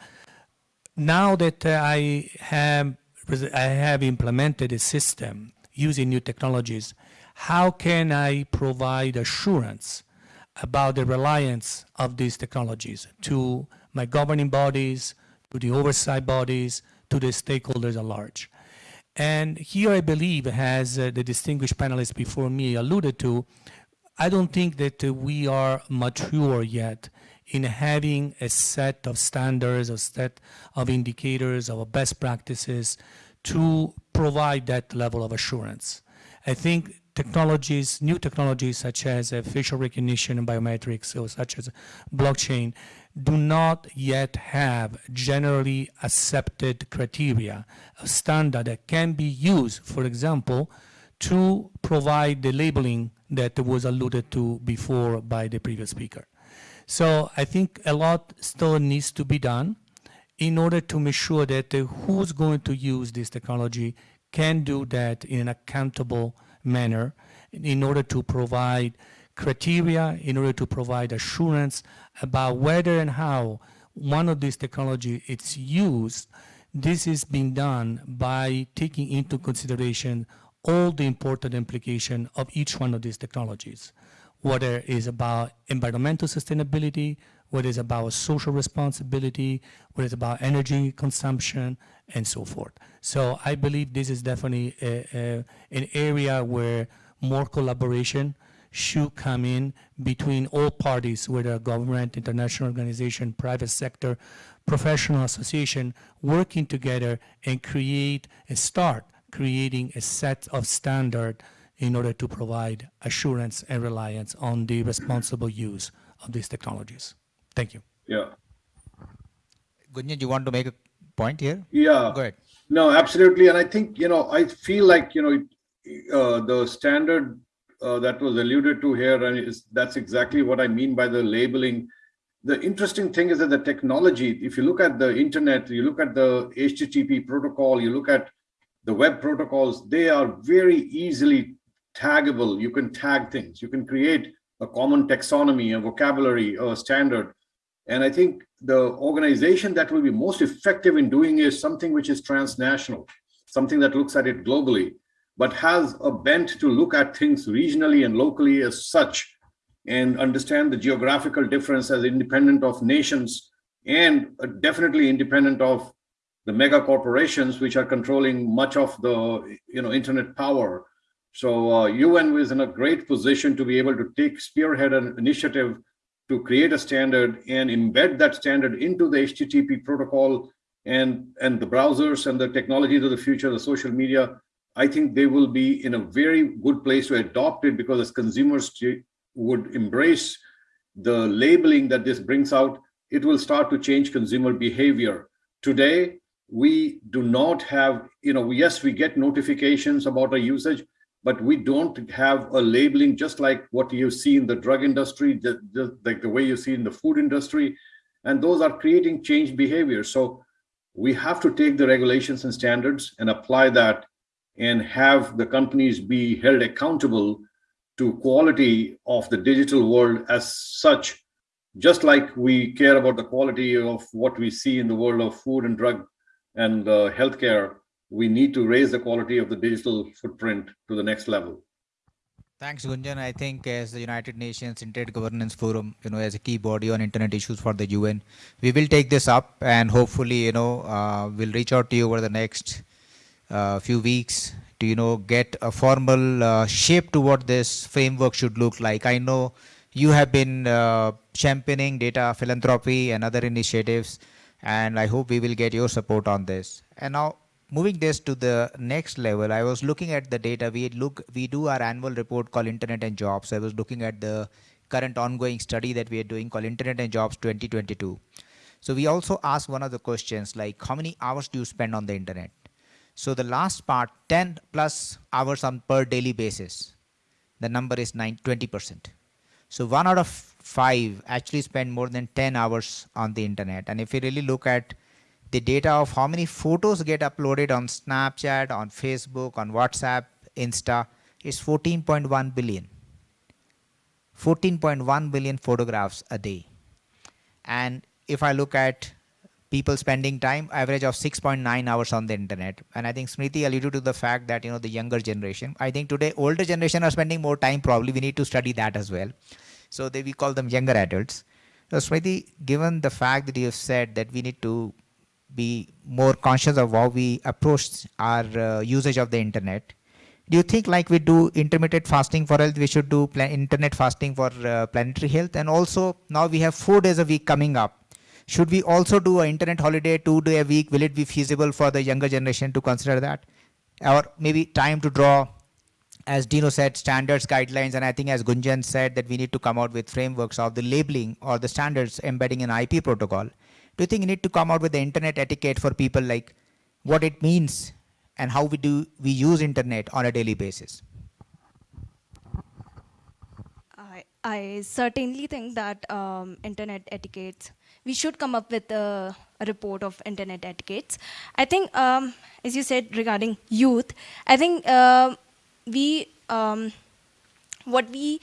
now that uh, I have I have implemented a system using new technologies, how can I provide assurance about the reliance of these technologies to my governing bodies, to the oversight bodies, to the stakeholders at large? And here I believe, as uh, the distinguished panelists before me alluded to, I don't think that uh, we are mature yet in having a set of standards, a set of indicators, of best practices to provide that level of assurance. I think technologies, new technologies such as facial recognition and biometrics, or such as blockchain, do not yet have generally accepted criteria, a standard that can be used, for example, to provide the labeling that was alluded to before by the previous speaker. So I think a lot still needs to be done in order to make sure that uh, who's going to use this technology can do that in an accountable manner in order to provide criteria in order to provide assurance about whether and how one of these technology is used, this is being done by taking into consideration all the important implication of each one of these technologies, whether it is about environmental sustainability, whether it's about social responsibility, whether it's about energy consumption, and so forth. So I believe this is definitely a, a, an area where more collaboration should come in between all parties, whether government, international organization, private sector, professional association, working together and create and start creating a set of standard in order to provide assurance and reliance on the responsible use of these technologies. Thank you. Yeah. Gunjan, you want to make a point here? Yeah. Go ahead. No, absolutely. And I think, you know, I feel like, you know, uh, the standard uh, that was alluded to here, and is, that's exactly what I mean by the labeling. The interesting thing is that the technology, if you look at the internet, you look at the HTTP protocol, you look at the web protocols, they are very easily taggable. You can tag things. You can create a common taxonomy, a vocabulary, a standard. And I think the organization that will be most effective in doing is something which is transnational, something that looks at it globally, but has a bent to look at things regionally and locally as such and understand the geographical difference as independent of nations and uh, definitely independent of the mega corporations which are controlling much of the you know internet power so uh, UN is in a great position to be able to take spearhead an initiative to create a standard and embed that standard into the HTTP protocol and, and the browsers and the technologies of the future, the social media, I think they will be in a very good place to adopt it because as consumers would embrace the labeling that this brings out, it will start to change consumer behavior. Today, we do not have, you know, yes, we get notifications about our usage, but we don't have a labeling just like what you see in the drug industry, the, like the way you see in the food industry. And those are creating change behavior. So we have to take the regulations and standards and apply that and have the companies be held accountable to quality of the digital world as such, just like we care about the quality of what we see in the world of food and drug and uh, healthcare we need to raise the quality of the digital footprint to the next level. Thanks, Gunjan. I think as the United Nations Internet Governance Forum, you know, as a key body on internet issues for the UN, we will take this up and hopefully, you know, uh, we'll reach out to you over the next uh, few weeks to, you know, get a formal uh, shape to what this framework should look like. I know you have been uh, championing data philanthropy and other initiatives, and I hope we will get your support on this. And now moving this to the next level, I was looking at the data. We look, we do our annual report called Internet and Jobs. I was looking at the current ongoing study that we are doing called Internet and Jobs 2022. So we also ask one of the questions like how many hours do you spend on the internet? So the last part, 10 plus hours on per daily basis. The number is 9, 20%. So one out of five actually spend more than 10 hours on the internet. And if you really look at the data of how many photos get uploaded on Snapchat, on Facebook, on WhatsApp, Insta is 14.1 billion. 14.1 billion photographs a day. And if I look at people spending time, average of 6.9 hours on the internet. And I think Smriti alluded to the fact that, you know, the younger generation, I think today older generation are spending more time, probably we need to study that as well. So they, we call them younger adults. So Smriti, given the fact that you have said that we need to be more conscious of how we approach our uh, usage of the internet. Do you think like we do intermittent fasting for health, we should do internet fasting for uh, planetary health? And also now we have four days a week coming up. Should we also do an internet holiday two day a week? Will it be feasible for the younger generation to consider that? Or maybe time to draw, as Dino said, standards, guidelines, and I think as Gunjan said that we need to come out with frameworks of the labeling or the standards embedding an IP protocol do you think you need to come out with the internet etiquette for people like what it means and how we do we use internet on a daily basis? I, I certainly think that um, internet etiquettes, we should come up with a, report of internet etiquettes. I think, um, as you said regarding youth, I think uh, we, um, what we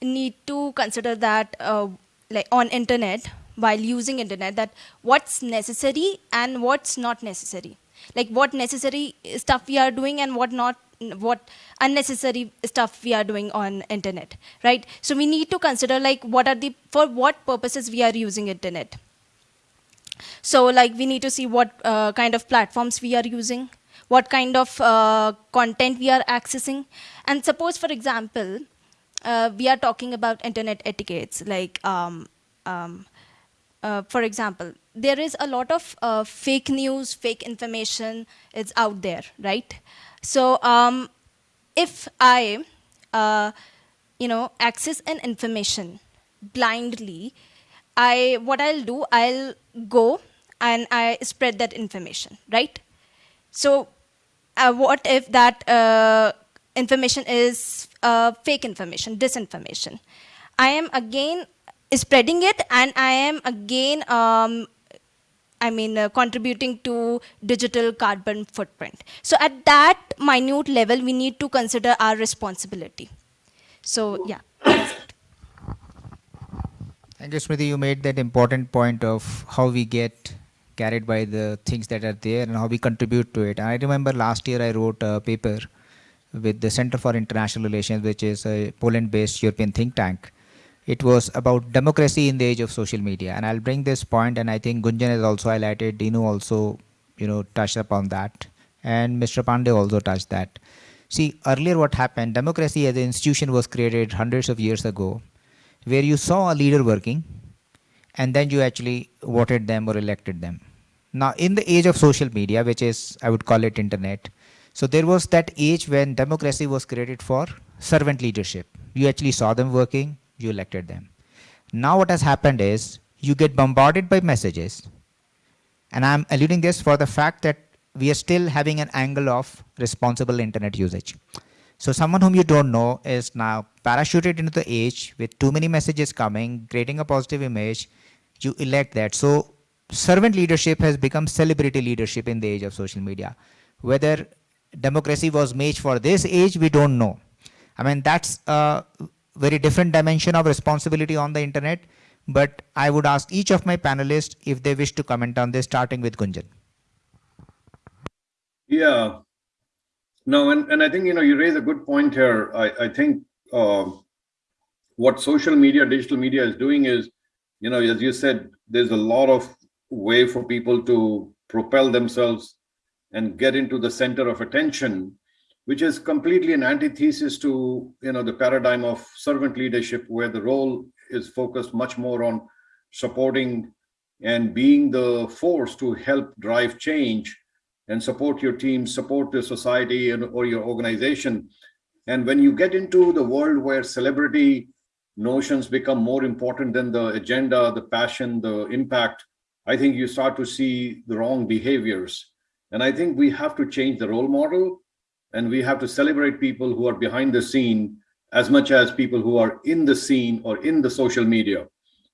need to consider that uh, like on internet, while using internet that what's necessary and what's not necessary. Like what necessary stuff we are doing and what not what unnecessary stuff we are doing on internet right? So we need to consider like what are the for what purposes we are using internet. So like we need to see what uh, kind of platforms we are using what kind of uh, content we are accessing. And suppose for example uh, we are talking about internet etiquettes like um, um, uh, for example, there is a lot of uh, fake news, fake information is out there, right? So um, if I, uh, you know, access an information blindly, I what I'll do, I'll go and I spread that information, right? So, uh, what if that uh, information is fake information, disinformation? I am again spreading it, and I am again, um, I mean, uh, contributing to digital carbon footprint. So, at that minute level, we need to consider our responsibility. So, yeah. Thank you, Smriti. You made that important point of how we get carried by the things that are there and how we contribute to it. And I remember last year I wrote a paper with the Center for International Relations, which is a Poland-based European think tank. It was about democracy in the age of social media. And I'll bring this point, and I think Gunjan has also highlighted, Dino also, you know, touched upon that, and Mr. Pandey also touched that. See, earlier what happened, democracy as an institution was created hundreds of years ago, where you saw a leader working, and then you actually voted them or elected them. Now, in the age of social media, which is, I would call it internet, so there was that age when democracy was created for servant leadership. You actually saw them working, you elected them. Now what has happened is you get bombarded by messages. And I'm alluding this for the fact that we are still having an angle of responsible internet usage. So someone whom you don't know is now parachuted into the age with too many messages coming, creating a positive image, you elect that. So servant leadership has become celebrity leadership in the age of social media. Whether democracy was made for this age, we don't know. I mean, that's a very different dimension of responsibility on the internet. But I would ask each of my panelists if they wish to comment on this, starting with Gunjan. Yeah. No, and, and I think, you know, you raise a good point here. I, I think uh, what social media, digital media is doing is, you know, as you said, there's a lot of way for people to propel themselves and get into the center of attention, which is completely an antithesis to you know the paradigm of servant leadership, where the role is focused much more on supporting and being the force to help drive change and support your team, support the society and, or your organization. And when you get into the world where celebrity notions become more important than the agenda, the passion, the impact, I think you start to see the wrong behaviors. And I think we have to change the role model and we have to celebrate people who are behind the scene as much as people who are in the scene or in the social media.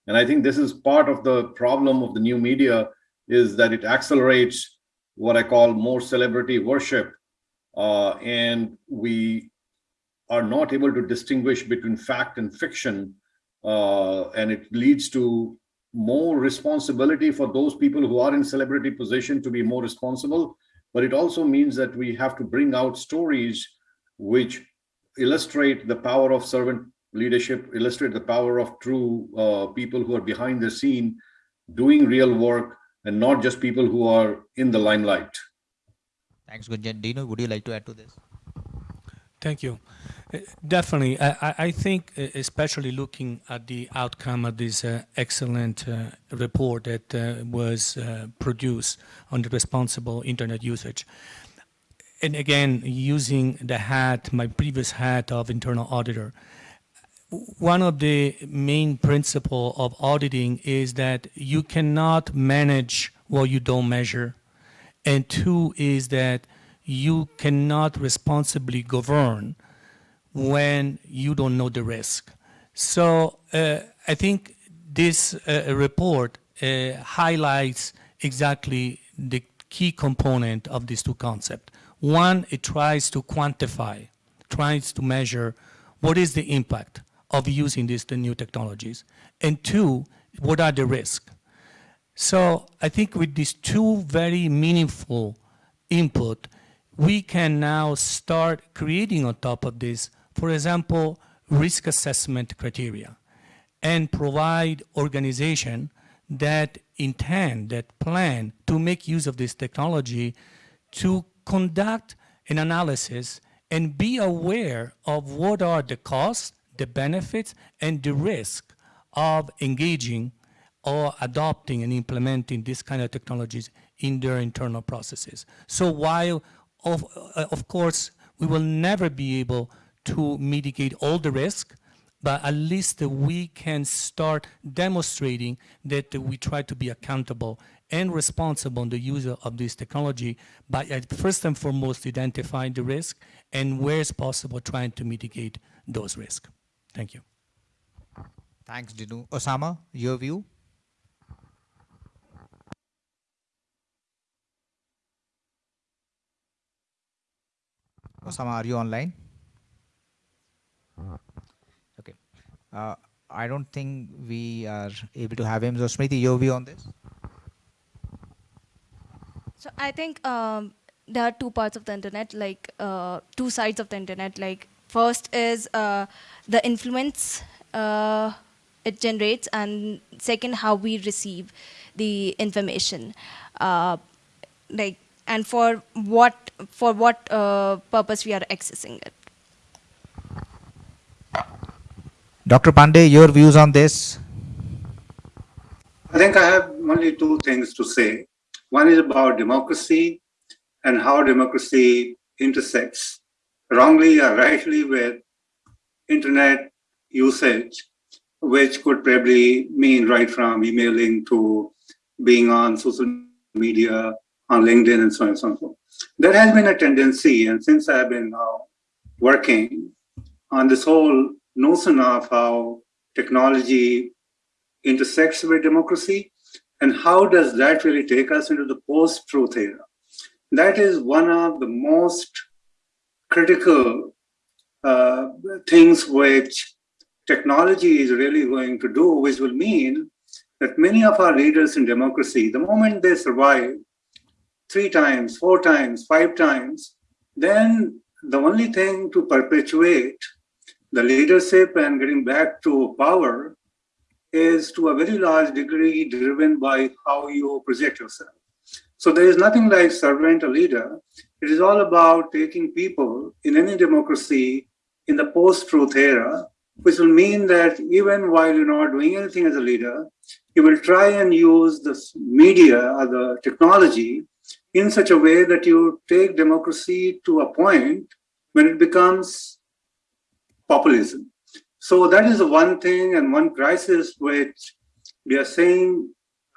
And I think this is part of the problem of the new media is that it accelerates what I call more celebrity worship. Uh, and we are not able to distinguish between fact and fiction. Uh, and it leads to more responsibility for those people who are in celebrity position to be more responsible but it also means that we have to bring out stories which illustrate the power of servant leadership illustrate the power of true uh, people who are behind the scene doing real work and not just people who are in the limelight. Thanks gunjan. Dino would you like to add to this? Thank you Definitely. I, I, think, especially looking at the outcome of this uh, excellent uh, report that uh, was uh, produced on the responsible internet usage, and again, using the hat, my previous hat of internal auditor, one of the main principle of auditing is that you cannot manage what you don't measure. And two is that you cannot responsibly govern when you don't know the risk. So uh, I think this uh, report uh, highlights exactly the key component of these two concepts. One, it tries to quantify, tries to measure what is the impact of using these the new technologies. And two, what are the risks? So I think with these two very meaningful input, we can now start creating on top of this for example, risk assessment criteria and provide organization that intend, that plan to make use of this technology to conduct an analysis and be aware of what are the costs, the benefits, and the risk of engaging or adopting and implementing this kind of technologies in their internal processes. So while, of, uh, of course, we will never be able to mitigate all the risk, but at least we can start demonstrating that we try to be accountable and responsible in the use of this technology by uh, first and foremost identifying the risk and where it's possible trying to mitigate those risks. Thank you. Thanks, Dino. Osama, your view? Osama, are you online? Okay. Uh, I don't think we are able to have him. So, Smriti, your view on this? So I think um, there are two parts of the internet, like uh, two sides of the internet. Like first is uh, the influence uh, it generates, and second how we receive the information. Uh, like and for what for what uh, purpose we are accessing it. Dr. Pandey, your views on this? I think I have only two things to say. One is about democracy and how democracy intersects wrongly or rightly with internet usage, which could probably mean right from emailing to being on social media, on LinkedIn, and so on and so forth. There has been a tendency, and since I've been now working on this whole notion of how technology intersects with democracy, and how does that really take us into the post-truth era? That is one of the most critical uh, things which technology is really going to do, which will mean that many of our leaders in democracy, the moment they survive three times, four times, five times, then the only thing to perpetuate the leadership and getting back to power is to a very large degree driven by how you project yourself. So there is nothing like servant or leader. It is all about taking people in any democracy in the post-truth era, which will mean that even while you're not doing anything as a leader, you will try and use the media or the technology in such a way that you take democracy to a point when it becomes populism. So that is one thing and one crisis which we are seeing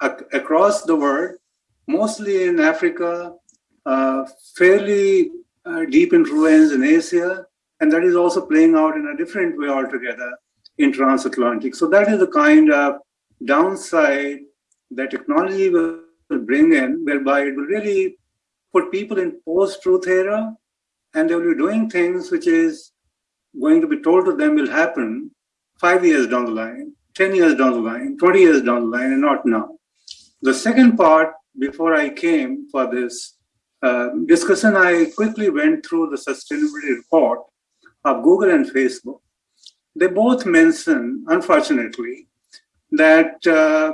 ac across the world, mostly in Africa, uh, fairly uh, deep influence in Asia, and that is also playing out in a different way altogether in transatlantic. So that is the kind of downside that technology will bring in, whereby it will really put people in post-truth era, and they will be doing things which is going to be told to them will happen five years down the line, 10 years down the line, 20 years down the line, and not now. The second part, before I came for this uh, discussion, I quickly went through the sustainability report of Google and Facebook. They both mention, unfortunately, that uh,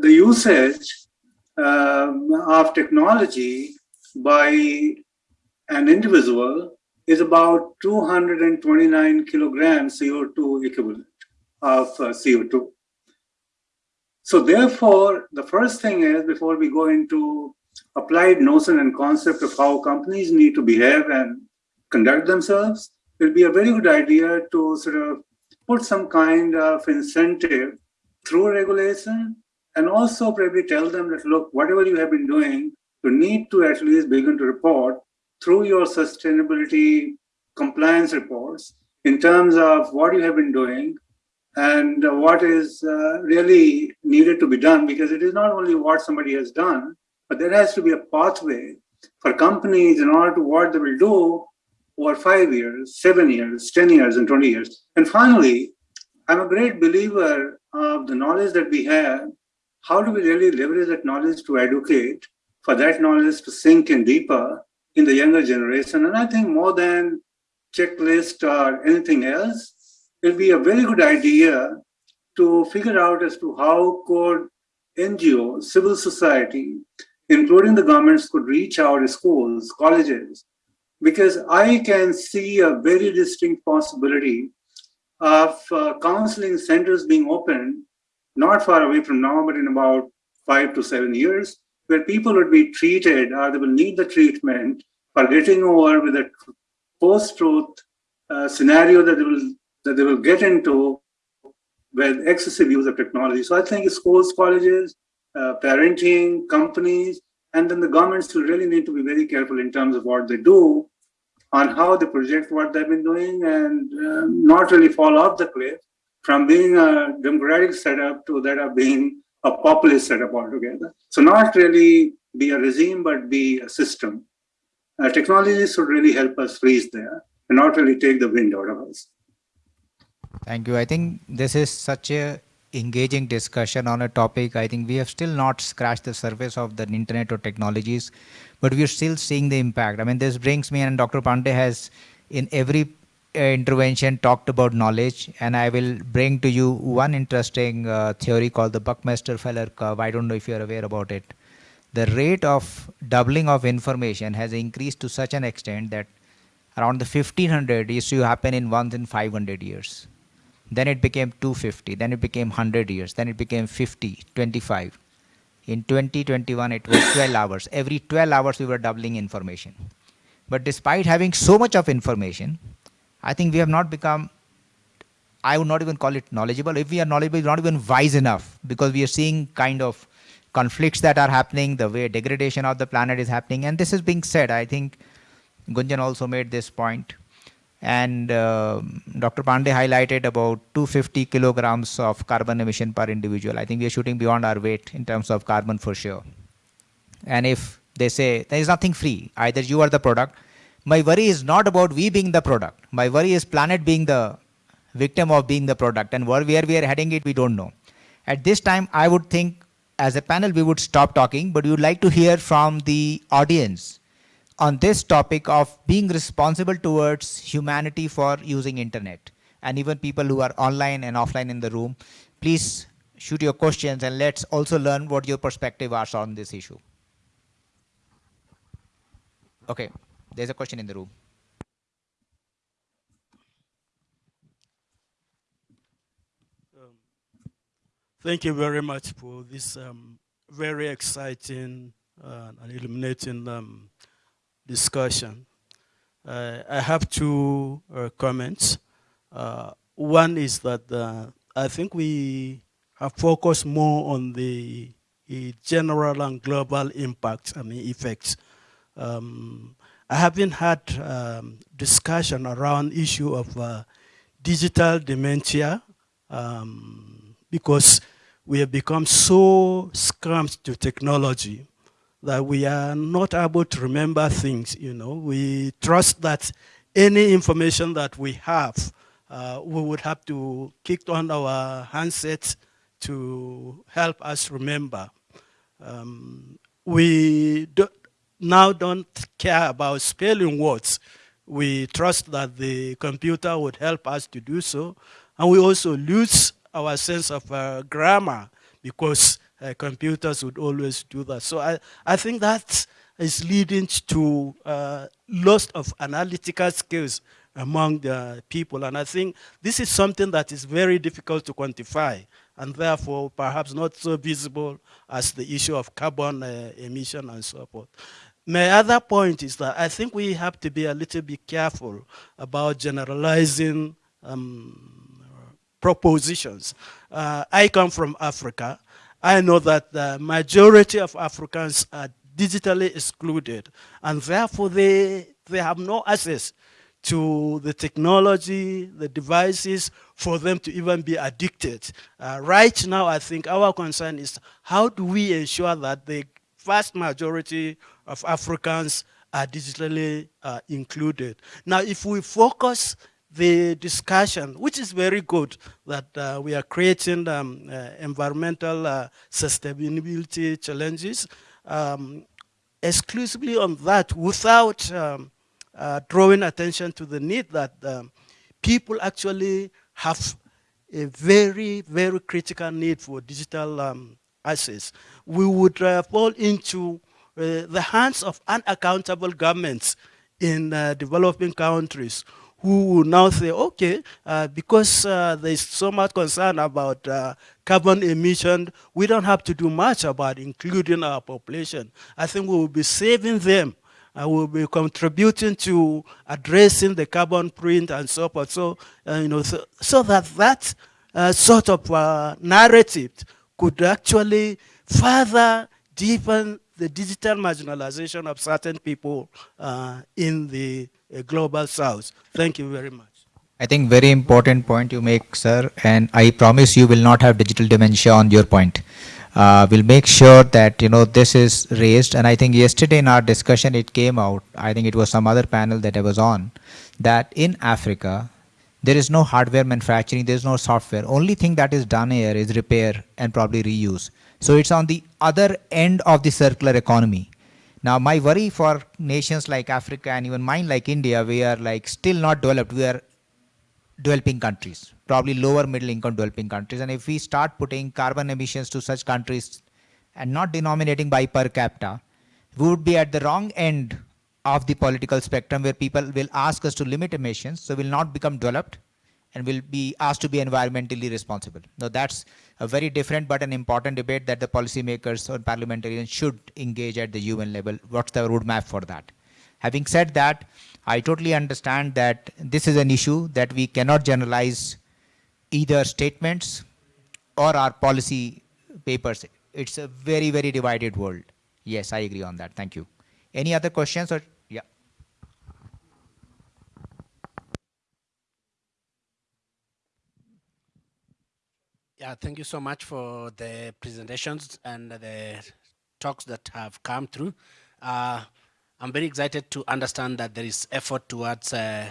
the usage uh, of technology by an individual is about 229 kilograms CO2 equivalent of uh, CO2. So therefore, the first thing is before we go into applied notion and concept of how companies need to behave and conduct themselves, it will be a very good idea to sort of put some kind of incentive through regulation and also probably tell them that, look, whatever you have been doing, you need to at least begin to report through your sustainability compliance reports in terms of what you have been doing and what is uh, really needed to be done because it is not only what somebody has done, but there has to be a pathway for companies in order to what they will do over five years, seven years, 10 years, and 20 years. And finally, I'm a great believer of the knowledge that we have. How do we really leverage that knowledge to educate, for that knowledge to sink in deeper in the younger generation. And I think more than checklist or anything else, it'll be a very good idea to figure out as to how could NGO, civil society, including the governments could reach out schools, colleges, because I can see a very distinct possibility of uh, counseling centers being opened not far away from now, but in about five to seven years, where people would be treated or they will need the treatment for getting over with a post-truth uh, scenario that they will that they will get into with excessive use of technology. So I think schools, colleges, uh, parenting, companies, and then the governments will really need to be very careful in terms of what they do on how they project what they've been doing and uh, not really fall off the cliff from being a democratic setup to that of being a populist setup altogether. So not really be a regime, but be a system. Uh, technology should really help us freeze there and not really take the wind out of us. Thank you. I think this is such a engaging discussion on a topic. I think we have still not scratched the surface of the internet or technologies, but we are still seeing the impact. I mean, this brings me, and Dr. Pandey has in every intervention talked about knowledge, and I will bring to you one interesting uh, theory called the Buckminster-Fuller curve. I don't know if you're aware about it. The rate of doubling of information has increased to such an extent that around the 1500 used to happen in once in 500 years then it became 250 then it became 100 years then it became 50 25 in 2021 it was 12 hours every 12 hours we were doubling information but despite having so much of information i think we have not become i would not even call it knowledgeable if we are knowledgeable not even wise enough because we are seeing kind of conflicts that are happening the way degradation of the planet is happening and this is being said i think gunjan also made this point and uh, Dr. Pandey highlighted about 250 kilograms of carbon emission per individual. I think we are shooting beyond our weight in terms of carbon for sure. And if they say there is nothing free, either you are the product, my worry is not about we being the product. My worry is planet being the victim of being the product and where we are heading it, we don't know. At this time, I would think as a panel, we would stop talking, but we would like to hear from the audience on this topic of being responsible towards humanity for using internet and even people who are online and offline in the room please shoot your questions and let's also learn what your perspective are on this issue okay there's a question in the room um, thank you very much for this um, very exciting uh, and illuminating um, discussion. Uh, I have two uh, comments. Uh, one is that uh, I think we have focused more on the, general and global impact, I mean effects. Um, I haven't had um, discussion around issue of uh, digital dementia um, because we have become so scrumped to technology that we are not able to remember things, you know. We trust that any information that we have, uh, we would have to kick on our handsets to help us remember. Um, we do, now don't care about spelling words. We trust that the computer would help us to do so. And we also lose our sense of uh, grammar because uh, computers would always do that. So I, I think that is leading to uh, loss of analytical skills among the people. And I think this is something that is very difficult to quantify and therefore perhaps not so visible as the issue of carbon uh, emission and so forth. My other point is that I think we have to be a little bit careful about generalizing um, propositions. Uh, I come from Africa, I know that the majority of Africans are digitally excluded and therefore they, they have no access to the technology, the devices for them to even be addicted. Uh, right now, I think our concern is how do we ensure that the vast majority of Africans are digitally uh, included. Now, if we focus the discussion, which is very good, that uh, we are creating um, uh, environmental uh, sustainability challenges, um, exclusively on that without um, uh, drawing attention to the need that um, people actually have a very, very critical need for digital um, access. We would uh, fall into uh, the hands of unaccountable governments in developing countries who will now say, okay, uh, because uh, there's so much concern about uh, carbon emission, we don't have to do much about including our population. I think we will be saving them uh, will be contributing to addressing the carbon print and so forth. So, uh, you know, so, so that that uh, sort of uh, narrative could actually further deepen the digital marginalization of certain people uh, in the uh, global south. Thank you very much. I think very important point you make, sir, and I promise you will not have digital dementia on your point. Uh, we'll make sure that you know this is raised, and I think yesterday in our discussion it came out. I think it was some other panel that I was on, that in Africa there is no hardware manufacturing, there is no software. Only thing that is done here is repair and probably reuse. So it's on the other end of the circular economy. Now my worry for nations like Africa and even mine like India, we are like still not developed. We are developing countries, probably lower middle income developing countries. And if we start putting carbon emissions to such countries and not denominating by per capita, we would be at the wrong end of the political spectrum where people will ask us to limit emissions, so we will not become developed and will be asked to be environmentally responsible. Now that's a very different but an important debate that the policymakers or parliamentarians should engage at the UN level. What's the roadmap for that? Having said that, I totally understand that this is an issue that we cannot generalize either statements or our policy papers. It's a very, very divided world. Yes, I agree on that. Thank you. Any other questions or yeah. Thank you so much for the presentations and the talks that have come through. Uh, I'm very excited to understand that there is effort towards uh,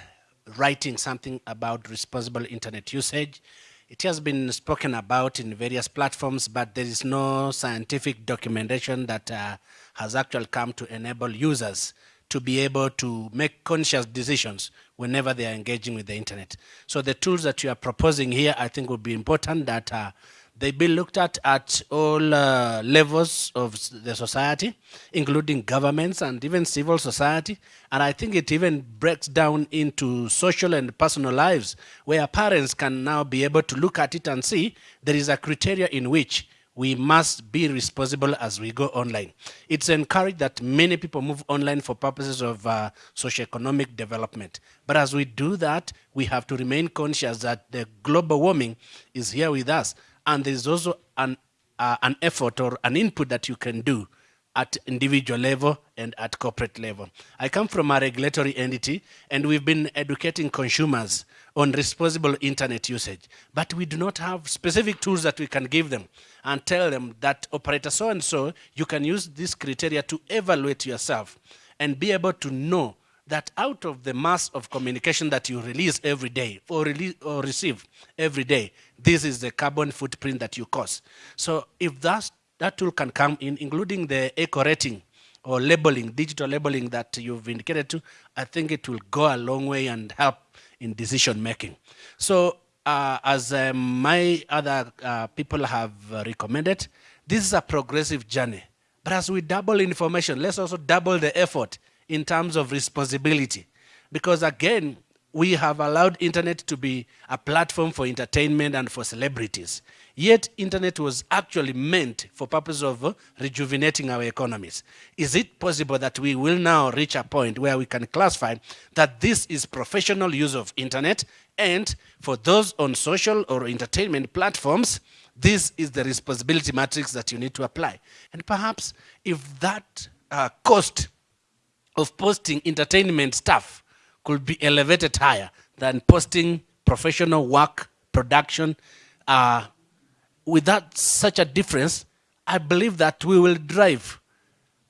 writing something about responsible internet usage. It has been spoken about in various platforms, but there is no scientific documentation that uh, has actually come to enable users to be able to make conscious decisions whenever they are engaging with the internet. So the tools that you are proposing here, I think would be important that uh, they be looked at at all uh, levels of the society, including governments and even civil society. And I think it even breaks down into social and personal lives, where parents can now be able to look at it and see there is a criteria in which we must be responsible as we go online. It's encouraged that many people move online for purposes of uh, socioeconomic development. But as we do that, we have to remain conscious that the global warming is here with us and there's also an, uh, an effort or an input that you can do at individual level and at corporate level. I come from a regulatory entity and we've been educating consumers on responsible internet usage, but we do not have specific tools that we can give them and tell them that operator so-and-so, you can use this criteria to evaluate yourself and be able to know that out of the mass of communication that you release every day or, release, or receive every day, this is the carbon footprint that you cause. So if that, that tool can come in, including the eco rating or labeling, digital labeling that you've indicated to, I think it will go a long way and help in decision making. So uh, as uh, my other uh, people have uh, recommended, this is a progressive journey. But as we double information, let's also double the effort in terms of responsibility. Because again, we have allowed internet to be a platform for entertainment and for celebrities. Yet internet was actually meant for purpose of uh, rejuvenating our economies. Is it possible that we will now reach a point where we can classify that this is professional use of internet and for those on social or entertainment platforms, this is the responsibility matrix that you need to apply. And perhaps if that uh, cost of posting entertainment stuff could be elevated higher than posting professional work, production. Uh, without such a difference, I believe that we will drive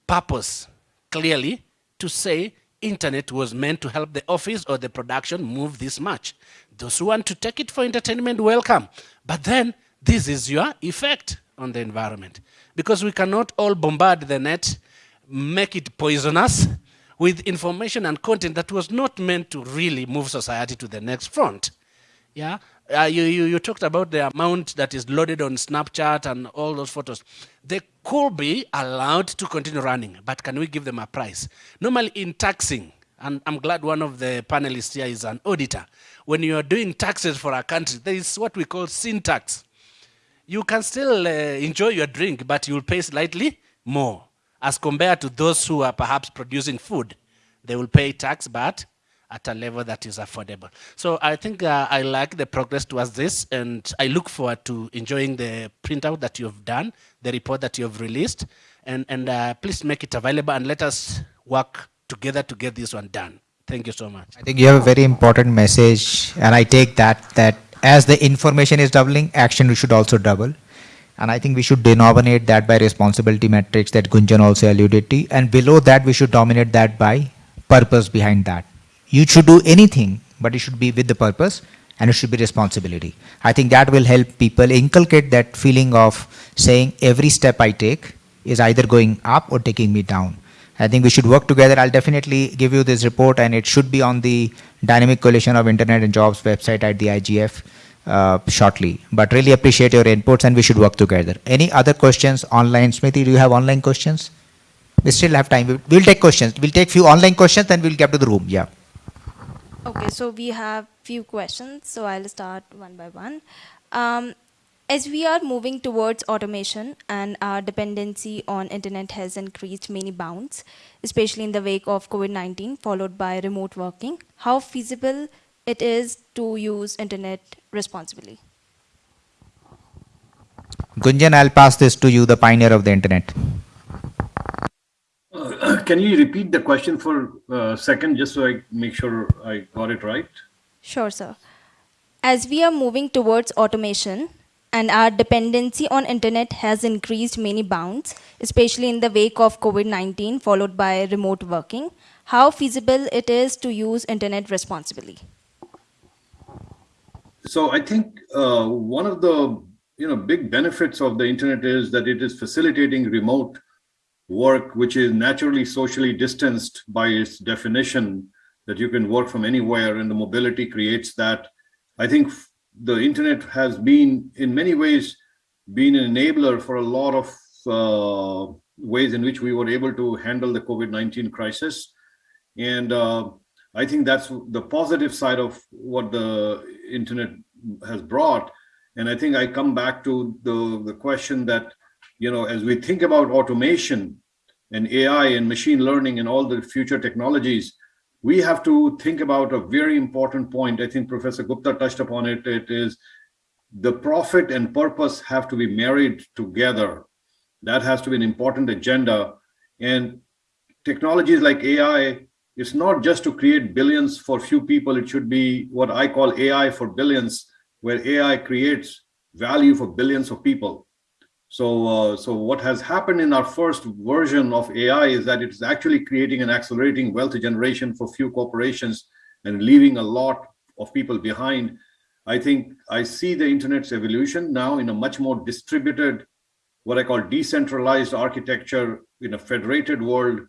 purpose clearly to say internet was meant to help the office or the production move this much. Those who want to take it for entertainment, welcome. But then this is your effect on the environment. Because we cannot all bombard the net, make it poisonous, with information and content that was not meant to really move society to the next front. Yeah, uh, you, you, you talked about the amount that is loaded on Snapchat and all those photos. They could be allowed to continue running, but can we give them a price? Normally in taxing, and I'm glad one of the panelists here is an auditor. When you are doing taxes for a country, there is what we call sin tax. You can still uh, enjoy your drink, but you'll pay slightly more as compared to those who are perhaps producing food they will pay tax, but at a level that is affordable. So I think uh, I like the progress towards this, and I look forward to enjoying the printout that you've done, the report that you've released, and, and uh, please make it available and let us work together to get this one done. Thank you so much. I think you have a very important message, and I take that that as the information is doubling, action should also double. And I think we should denominate that by responsibility metrics that Gunjan also alluded to. And below that, we should dominate that by purpose behind that. You should do anything, but it should be with the purpose and it should be responsibility. I think that will help people inculcate that feeling of saying every step I take is either going up or taking me down. I think we should work together. I'll definitely give you this report and it should be on the Dynamic Coalition of Internet and Jobs website at the IGF uh, shortly. But really appreciate your inputs and we should work together. Any other questions online? Smriti, do you have online questions? We still have time. We'll, take questions. We'll take few online questions, then we'll get to the room. Yeah. Okay, so we have few questions, so I'll start one by one. Um, as we are moving towards automation and our dependency on internet has increased many bounds, especially in the wake of COVID-19 followed by remote working, how feasible it is to use internet responsibly? Gunjan, I'll pass this to you, the pioneer of the internet. Uh, [COUGHS] can you repeat the question for a second, just so I make sure I got it right? Sure, sir. As we are moving towards automation and our dependency on internet has increased many bounds, especially in the wake of COVID-19 followed by remote working, how feasible it is to use internet responsibly? So I think uh, one of the you know big benefits of the internet is that it is facilitating remote work, which is naturally socially distanced by its definition that you can work from anywhere and the mobility creates that. I think the internet has been in many ways been an enabler for a lot of uh, ways in which we were able to handle the COVID-19 crisis. And uh, I think that's the positive side of what the internet has brought. And I think I come back to the, the question that, you know, as we think about automation and AI and machine learning and all the future technologies, we have to think about a very important point. I think Professor Gupta touched upon it. It is the profit and purpose have to be married together. That has to be an important agenda. And technologies like AI, it's not just to create billions for few people. It should be what I call AI for billions, where AI creates value for billions of people. So, uh, so what has happened in our first version of AI is that it's actually creating and accelerating wealth generation for few corporations and leaving a lot of people behind. I think I see the internet's evolution now in a much more distributed, what I call decentralized architecture in a federated world.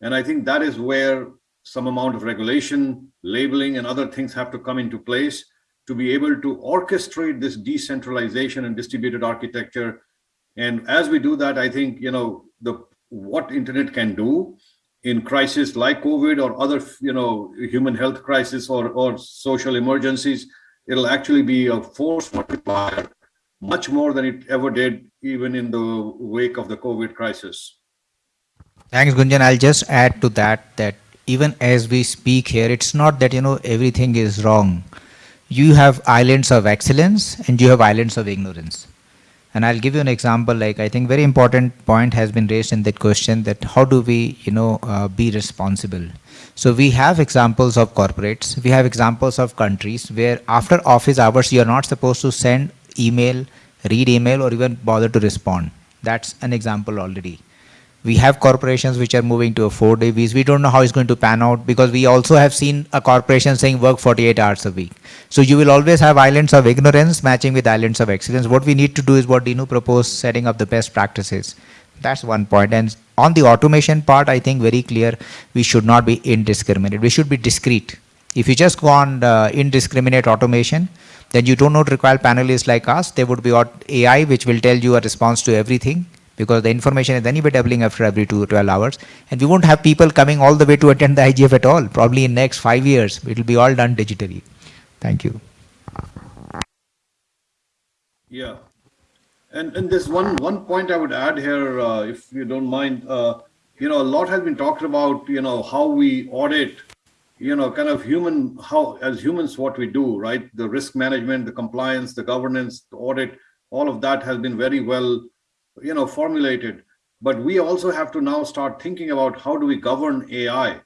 And I think that is where some amount of regulation, labeling, and other things have to come into place to be able to orchestrate this decentralization and distributed architecture and as we do that, I think, you know, the what internet can do in crisis like COVID or other, you know, human health crisis or, or social emergencies, it'll actually be a force multiplier much more than it ever did even in the wake of the COVID crisis. Thanks, Gunjan. I'll just add to that, that even as we speak here, it's not that, you know, everything is wrong. You have islands of excellence and you have islands of ignorance. And I'll give you an example, like I think very important point has been raised in that question that how do we, you know, uh, be responsible? So we have examples of corporates, we have examples of countries where after office hours, you're not supposed to send email, read email, or even bother to respond. That's an example already. We have corporations which are moving to a four day week. We don't know how it's going to pan out because we also have seen a corporation saying work 48 hours a week. So you will always have islands of ignorance matching with islands of excellence. What we need to do is what Dino proposed, setting up the best practices. That's one point. And on the automation part, I think very clear, we should not be indiscriminate. We should be discreet. If you just go on uh, indiscriminate automation, then you do not require panelists like us. There would be AI which will tell you a response to everything because the information is anyway doubling after every two, 12 hours. And we won't have people coming all the way to attend the IGF at all. Probably in next five years, it will be all done digitally. Thank you. Yeah. And, and there's one, one point I would add here, uh, if you don't mind. Uh, you know, a lot has been talked about, you know, how we audit, you know, kind of human, how as humans, what we do, right? The risk management, the compliance, the governance, the audit, all of that has been very well, you know, formulated. But we also have to now start thinking about how do we govern AI?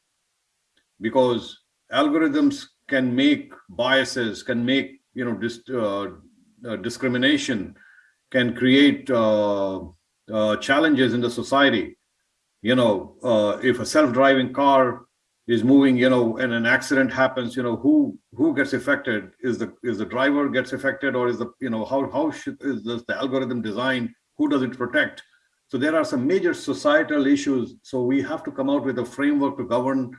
Because algorithms can make biases, can make, you know, dis uh, uh, discrimination, can create uh, uh challenges in the society you know, uh, if a self-driving car is moving, you know, and an accident happens, you know, who who gets affected? Is the is the driver gets affected, or is the you know how how should is this, the algorithm designed? Who does it protect? So there are some major societal issues. So we have to come out with a framework to govern,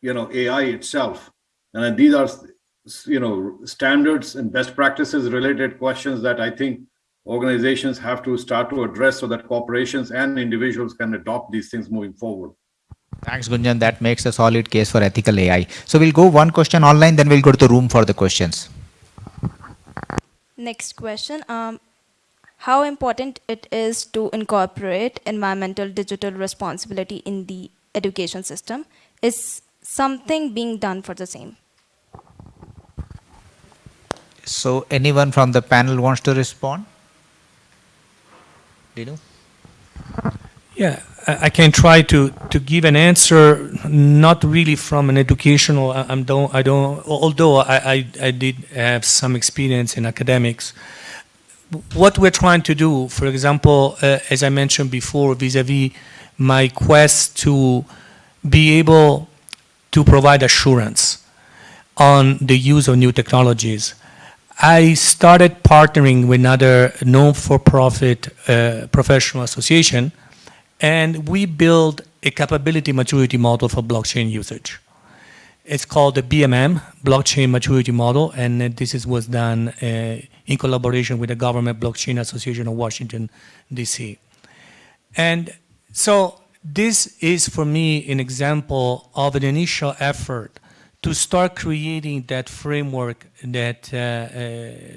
you know, AI itself. And these are, you know, standards and best practices related questions that I think organizations have to start to address so that corporations and individuals can adopt these things moving forward. Thanks, Gunjan. That makes a solid case for ethical AI. So we'll go one question online, then we'll go to the room for the questions. Next question. Um, how important it is to incorporate environmental digital responsibility in the education system? Is something being done for the same? So anyone from the panel wants to respond? Dino? Yeah, I, can try to, to give an answer, not really from an educational, I, I'm don't, I don't, although I, I, I did have some experience in academics. What we're trying to do, for example, uh, as I mentioned before, vis-a-vis -vis my quest to be able to provide assurance on the use of new technologies, I started partnering with another non-for-profit uh, professional association, and we built a capability maturity model for blockchain usage. It's called the BMM, Blockchain Maturity Model, and this is, was done uh, in collaboration with the Government Blockchain Association of Washington, D.C. And so this is, for me, an example of an initial effort to start creating that framework that uh, uh,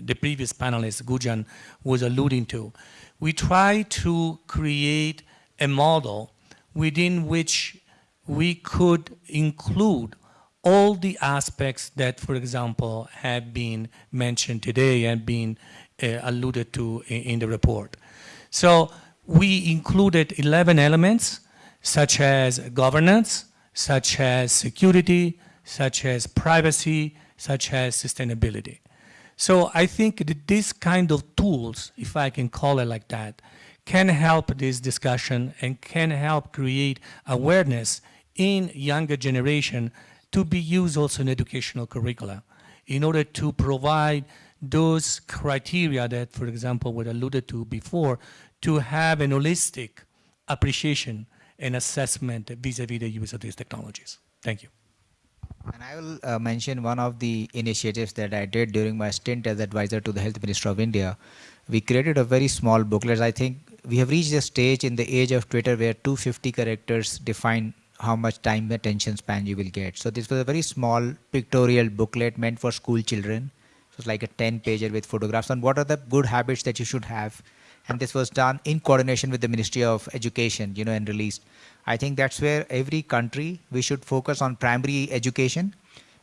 the previous panelist, Gunjan, was alluding to. We try to create a model within which we could include all the aspects that, for example, have been mentioned today and been uh, alluded to in, in the report. So we included 11 elements, such as governance, such as security, such as privacy, such as sustainability. So I think that this kind of tools, if I can call it like that, can help this discussion and can help create awareness in younger generation to be used also in educational curricula in order to provide those criteria that, for example, were alluded to before, to have an holistic appreciation and assessment vis-a-vis -vis the use of these technologies. Thank you. And I will uh, mention one of the initiatives that I did during my stint as advisor to the Health Minister of India. We created a very small booklet. I think we have reached a stage in the age of Twitter where 250 characters define how much time attention span you will get. So this was a very small pictorial booklet meant for school children. It was like a 10 pager with photographs on what are the good habits that you should have. And this was done in coordination with the Ministry of Education, you know, and released. I think that's where every country, we should focus on primary education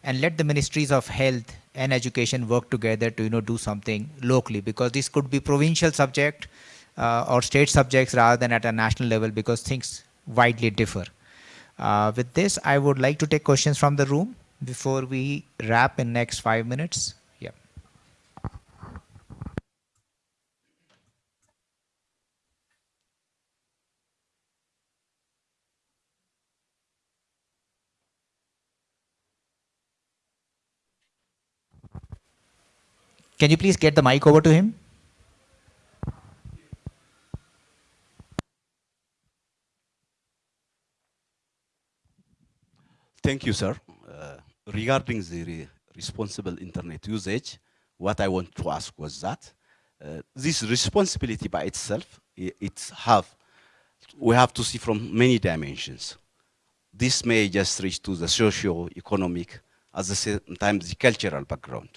and let the ministries of health and education work together to you know do something locally because this could be provincial subject uh, or state subjects rather than at a national level because things widely differ. Uh, with this, I would like to take questions from the room before we wrap in next five minutes. Yeah. Can you please get the mic over to him? Thank you, sir. Uh, regarding the re responsible internet usage, what I want to ask was that uh, this responsibility by itself, it's have, we have to see from many dimensions. This may just reach to the socio-economic, at the same time the cultural background.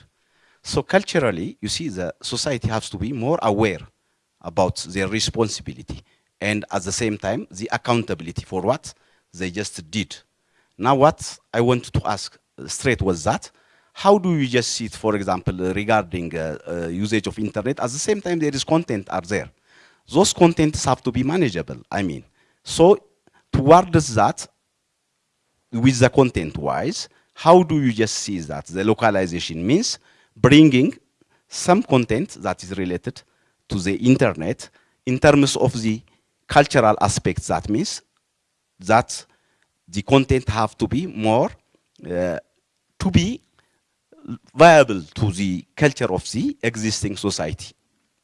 So culturally, you see, the society has to be more aware about their responsibility and at the same time, the accountability for what they just did. Now, what I wanted to ask straight was that, how do you just see it, for example, regarding uh, uh, usage of internet? At the same time, there is content are there. Those contents have to be manageable, I mean. So towards that, with the content wise, how do you just see that the localization means bringing some content that is related to the internet in terms of the cultural aspects that means that the content have to be more uh, to be viable to the culture of the existing society.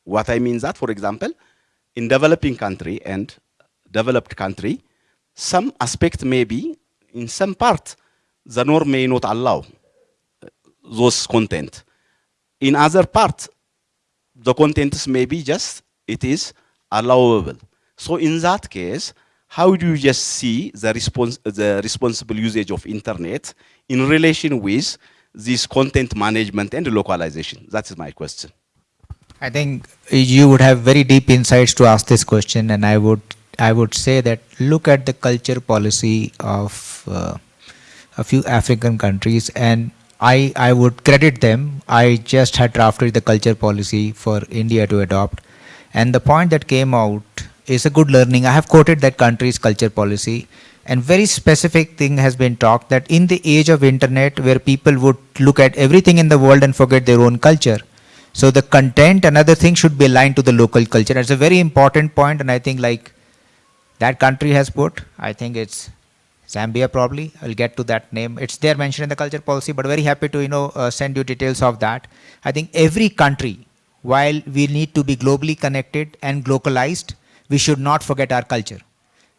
What I mean that, for example, in developing country and developed country, some aspect may be in some part the norm may not allow uh, those content. In other part, the contents may be just, it is allowable. So in that case, how do you just see the, the responsible usage of internet in relation with this content management and localization? That is my question. I think you would have very deep insights to ask this question, and I would I would say that look at the culture policy of uh, a few African countries, and I I would credit them. I just had drafted the culture policy for India to adopt, and the point that came out is a good learning. I have quoted that country's culture policy, and very specific thing has been talked that in the age of internet, where people would look at everything in the world and forget their own culture so the content, another thing should be aligned to the local culture. That's a very important point, and I think like that country has put, I think it's Zambia probably. I'll get to that name. It's there mentioned in the culture policy, but very happy to you know uh, send you details of that. I think every country, while we need to be globally connected and globalized, we should not forget our culture.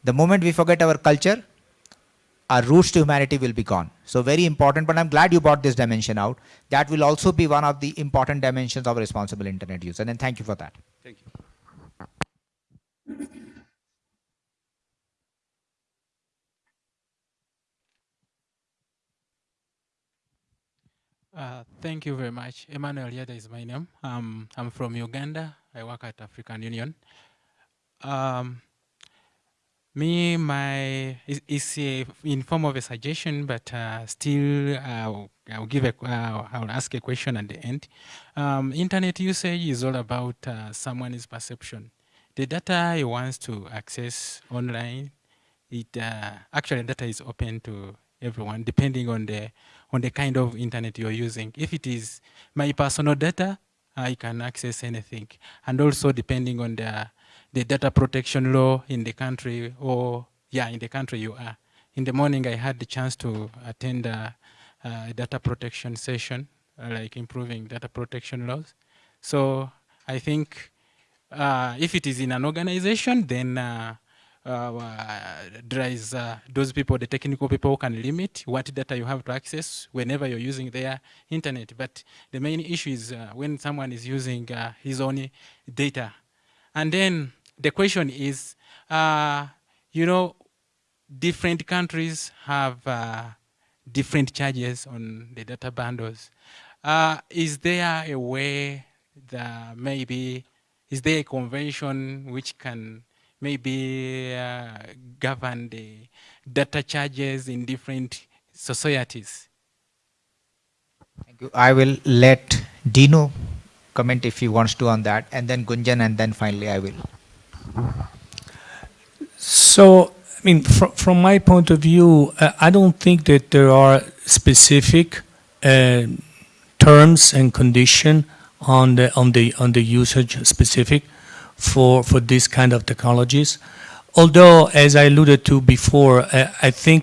The moment we forget our culture, our roots to humanity will be gone. So very important, but I'm glad you brought this dimension out. That will also be one of the important dimensions of responsible internet use. And then thank you for that. Thank you. Uh, thank you very much. Emmanuel Yada is my name. Um, I'm from Uganda. I work at African Union. Um, me, my, it's, a, in form of a suggestion, but uh, still I'll, I'll, give a, uh, I'll ask a question at the end. Um, internet usage is all about uh, someone's perception. The data he wants to access online, it uh, actually data is open to everyone depending on the on the kind of internet you're using. If it is my personal data, I can access anything. And also depending on the, the data protection law in the country or, yeah, in the country you are. In the morning, I had the chance to attend a, a data protection session, uh, like improving data protection laws. So I think uh, if it is in an organization, then uh, uh, there is uh, those people, the technical people can limit what data you have to access whenever you're using their internet. But the main issue is uh, when someone is using his own data. And then the question is, uh, you know, different countries have uh, different charges on the data bundles. is there a way that maybe, is there a convention which can maybe uh, govern the data charges in different societies? Thank you. I will let Dino comment if he wants to on that, and then Gunjan, and then finally I will. So, I mean, fr from my point of view, uh, I don't think that there are specific uh, terms and condition on the on the on the usage specific for, for this kind of technologies. Although, as I alluded to before, I, I think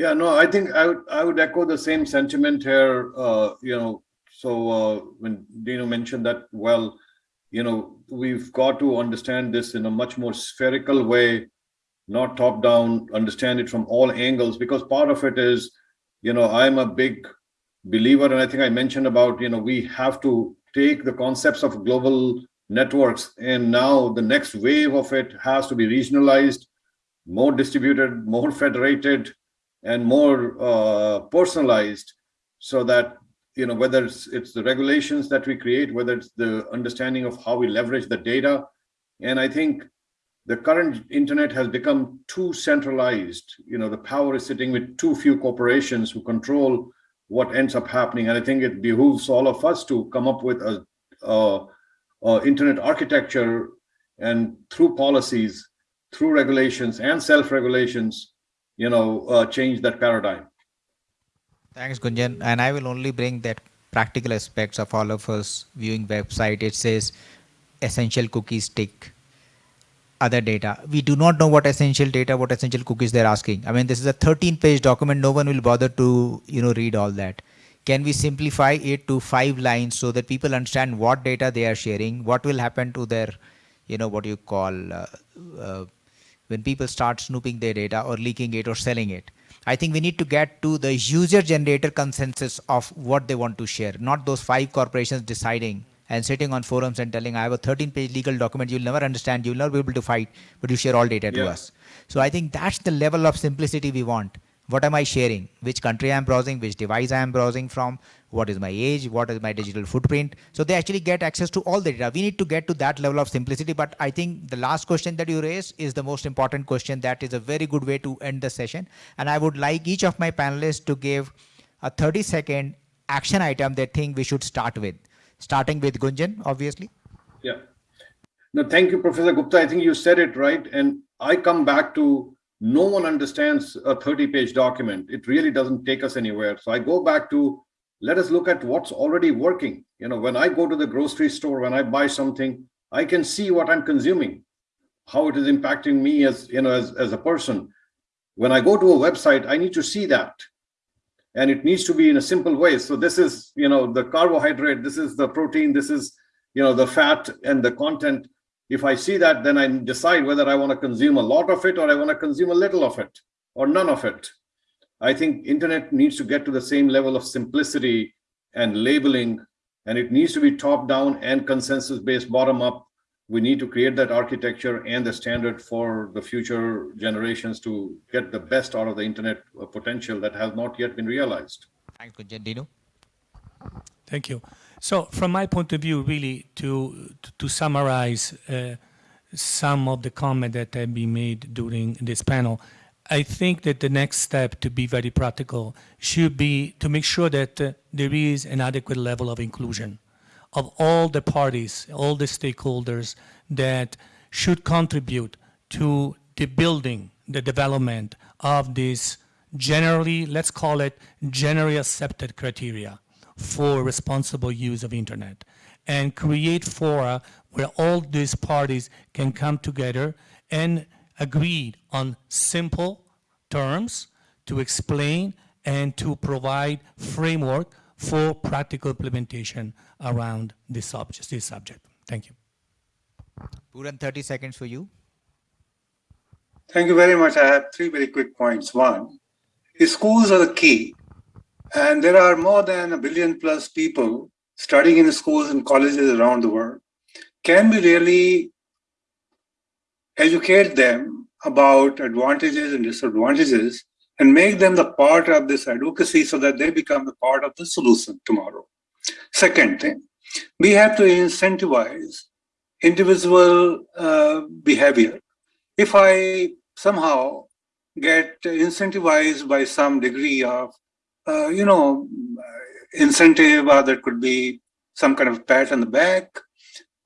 Yeah, no, I think I would I would echo the same sentiment here. Uh, you know, so uh, when Dino mentioned that, well, you know, we've got to understand this in a much more spherical way, not top down. Understand it from all angles because part of it is, you know, I'm a big believer, and I think I mentioned about you know we have to take the concepts of global networks and now the next wave of it has to be regionalized more distributed more federated and more uh, personalized so that you know whether it's it's the regulations that we create whether it's the understanding of how we leverage the data. And i think the current internet has become too centralized. You know the power is sitting with too few corporations who control what ends up happening. And i think it behooves all of us to come up with a, a, a internet architecture and through policies through regulations and self-regulations you know, uh, change that paradigm. Thanks, Gunjan. And I will only bring that practical aspects of all of us viewing website. It says essential cookies tick other data. We do not know what essential data, what essential cookies they're asking. I mean, this is a 13 page document. No one will bother to, you know, read all that. Can we simplify it to five lines so that people understand what data they are sharing, what will happen to their, you know, what you call uh, uh, when people start snooping their data or leaking it or selling it. I think we need to get to the user generator consensus of what they want to share, not those five corporations deciding and sitting on forums and telling, I have a 13 page legal document, you'll never understand, you'll never be able to fight, but you share all data yeah. to us. So I think that's the level of simplicity we want. What am I sharing? Which country I'm browsing, which device I'm browsing from, what is my age, what is my digital footprint. So they actually get access to all the data. We need to get to that level of simplicity. But I think the last question that you raised is the most important question. That is a very good way to end the session. And I would like each of my panelists to give a 30 second action item they think we should start with. Starting with Gunjan, obviously. Yeah. No, thank you, Professor Gupta. I think you said it right. And I come back to no one understands a 30 page document. It really doesn't take us anywhere. So I go back to let us look at what's already working. You know, when I go to the grocery store, when I buy something, I can see what I'm consuming, how it is impacting me as, you know, as, as a person. When I go to a website, I need to see that. And it needs to be in a simple way. So this is, you know, the carbohydrate, this is the protein, this is, you know, the fat and the content. If I see that, then I decide whether I want to consume a lot of it or I want to consume a little of it or none of it. I think internet needs to get to the same level of simplicity and labeling, and it needs to be top down and consensus based bottom up. We need to create that architecture and the standard for the future generations to get the best out of the internet potential that has not yet been realized. Thank you, Dino. Thank you. So from my point of view, really to, to, to summarize uh, some of the comment that have been made during this panel, I think that the next step to be very practical should be to make sure that uh, there is an adequate level of inclusion of all the parties, all the stakeholders that should contribute to the building, the development of this generally, let's call it generally accepted criteria for responsible use of internet and create fora where all these parties can come together and agreed on simple terms to explain and to provide framework for practical implementation around this subject. This subject. Thank you. Puran, 30 seconds for you. Thank you very much. I have three very quick points. One, schools are the key. And there are more than a billion plus people studying in schools and colleges around the world. Can we really educate them about advantages and disadvantages and make them the part of this advocacy so that they become the part of the solution tomorrow. Second thing, we have to incentivize individual uh, behavior. If I somehow get incentivized by some degree of, uh, you know, incentive, or there could be some kind of pat on the back,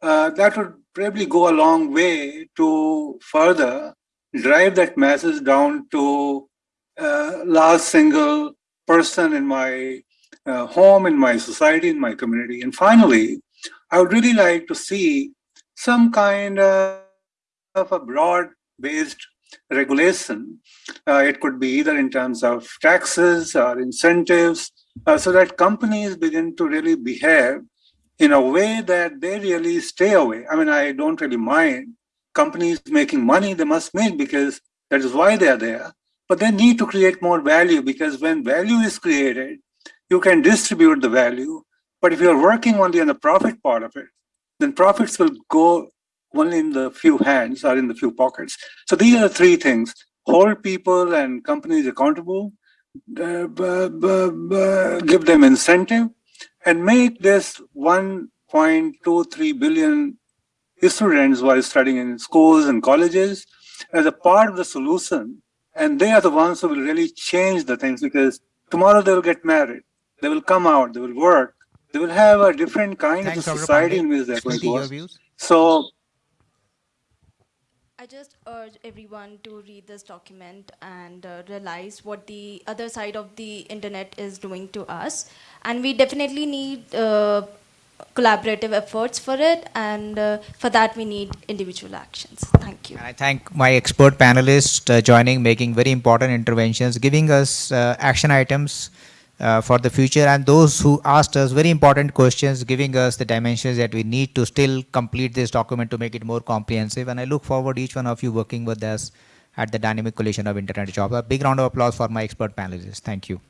uh, that would probably go a long way to further drive that message down to uh, last single person in my uh, home, in my society, in my community. And finally, I would really like to see some kind of a broad-based regulation. Uh, it could be either in terms of taxes or incentives, uh, so that companies begin to really behave in a way that they really stay away. I mean, I don't really mind companies making money, they must make because that is why they are there. But they need to create more value because when value is created, you can distribute the value. But if you're working only on the profit part of it, then profits will go only in the few hands or in the few pockets. So these are the three things. Hold people and companies accountable, uh, give them incentive, and make this 1.23 billion students who are studying in schools and colleges as a part of the solution. And they are the ones who will really change the things because tomorrow they will get married, they will come out, they will work, they will have a different kind Thanks, of society in which they're going to work. So I just urge everyone to read this document and uh, realize what the other side of the internet is doing to us. And we definitely need uh, collaborative efforts for it, and uh, for that, we need individual actions. Thank you. And I thank my expert panelists uh, joining, making very important interventions, giving us uh, action items uh, for the future, and those who asked us very important questions, giving us the dimensions that we need to still complete this document to make it more comprehensive. And I look forward each one of you working with us at the Dynamic Coalition of Internet Jobs. A big round of applause for my expert panelists. Thank you.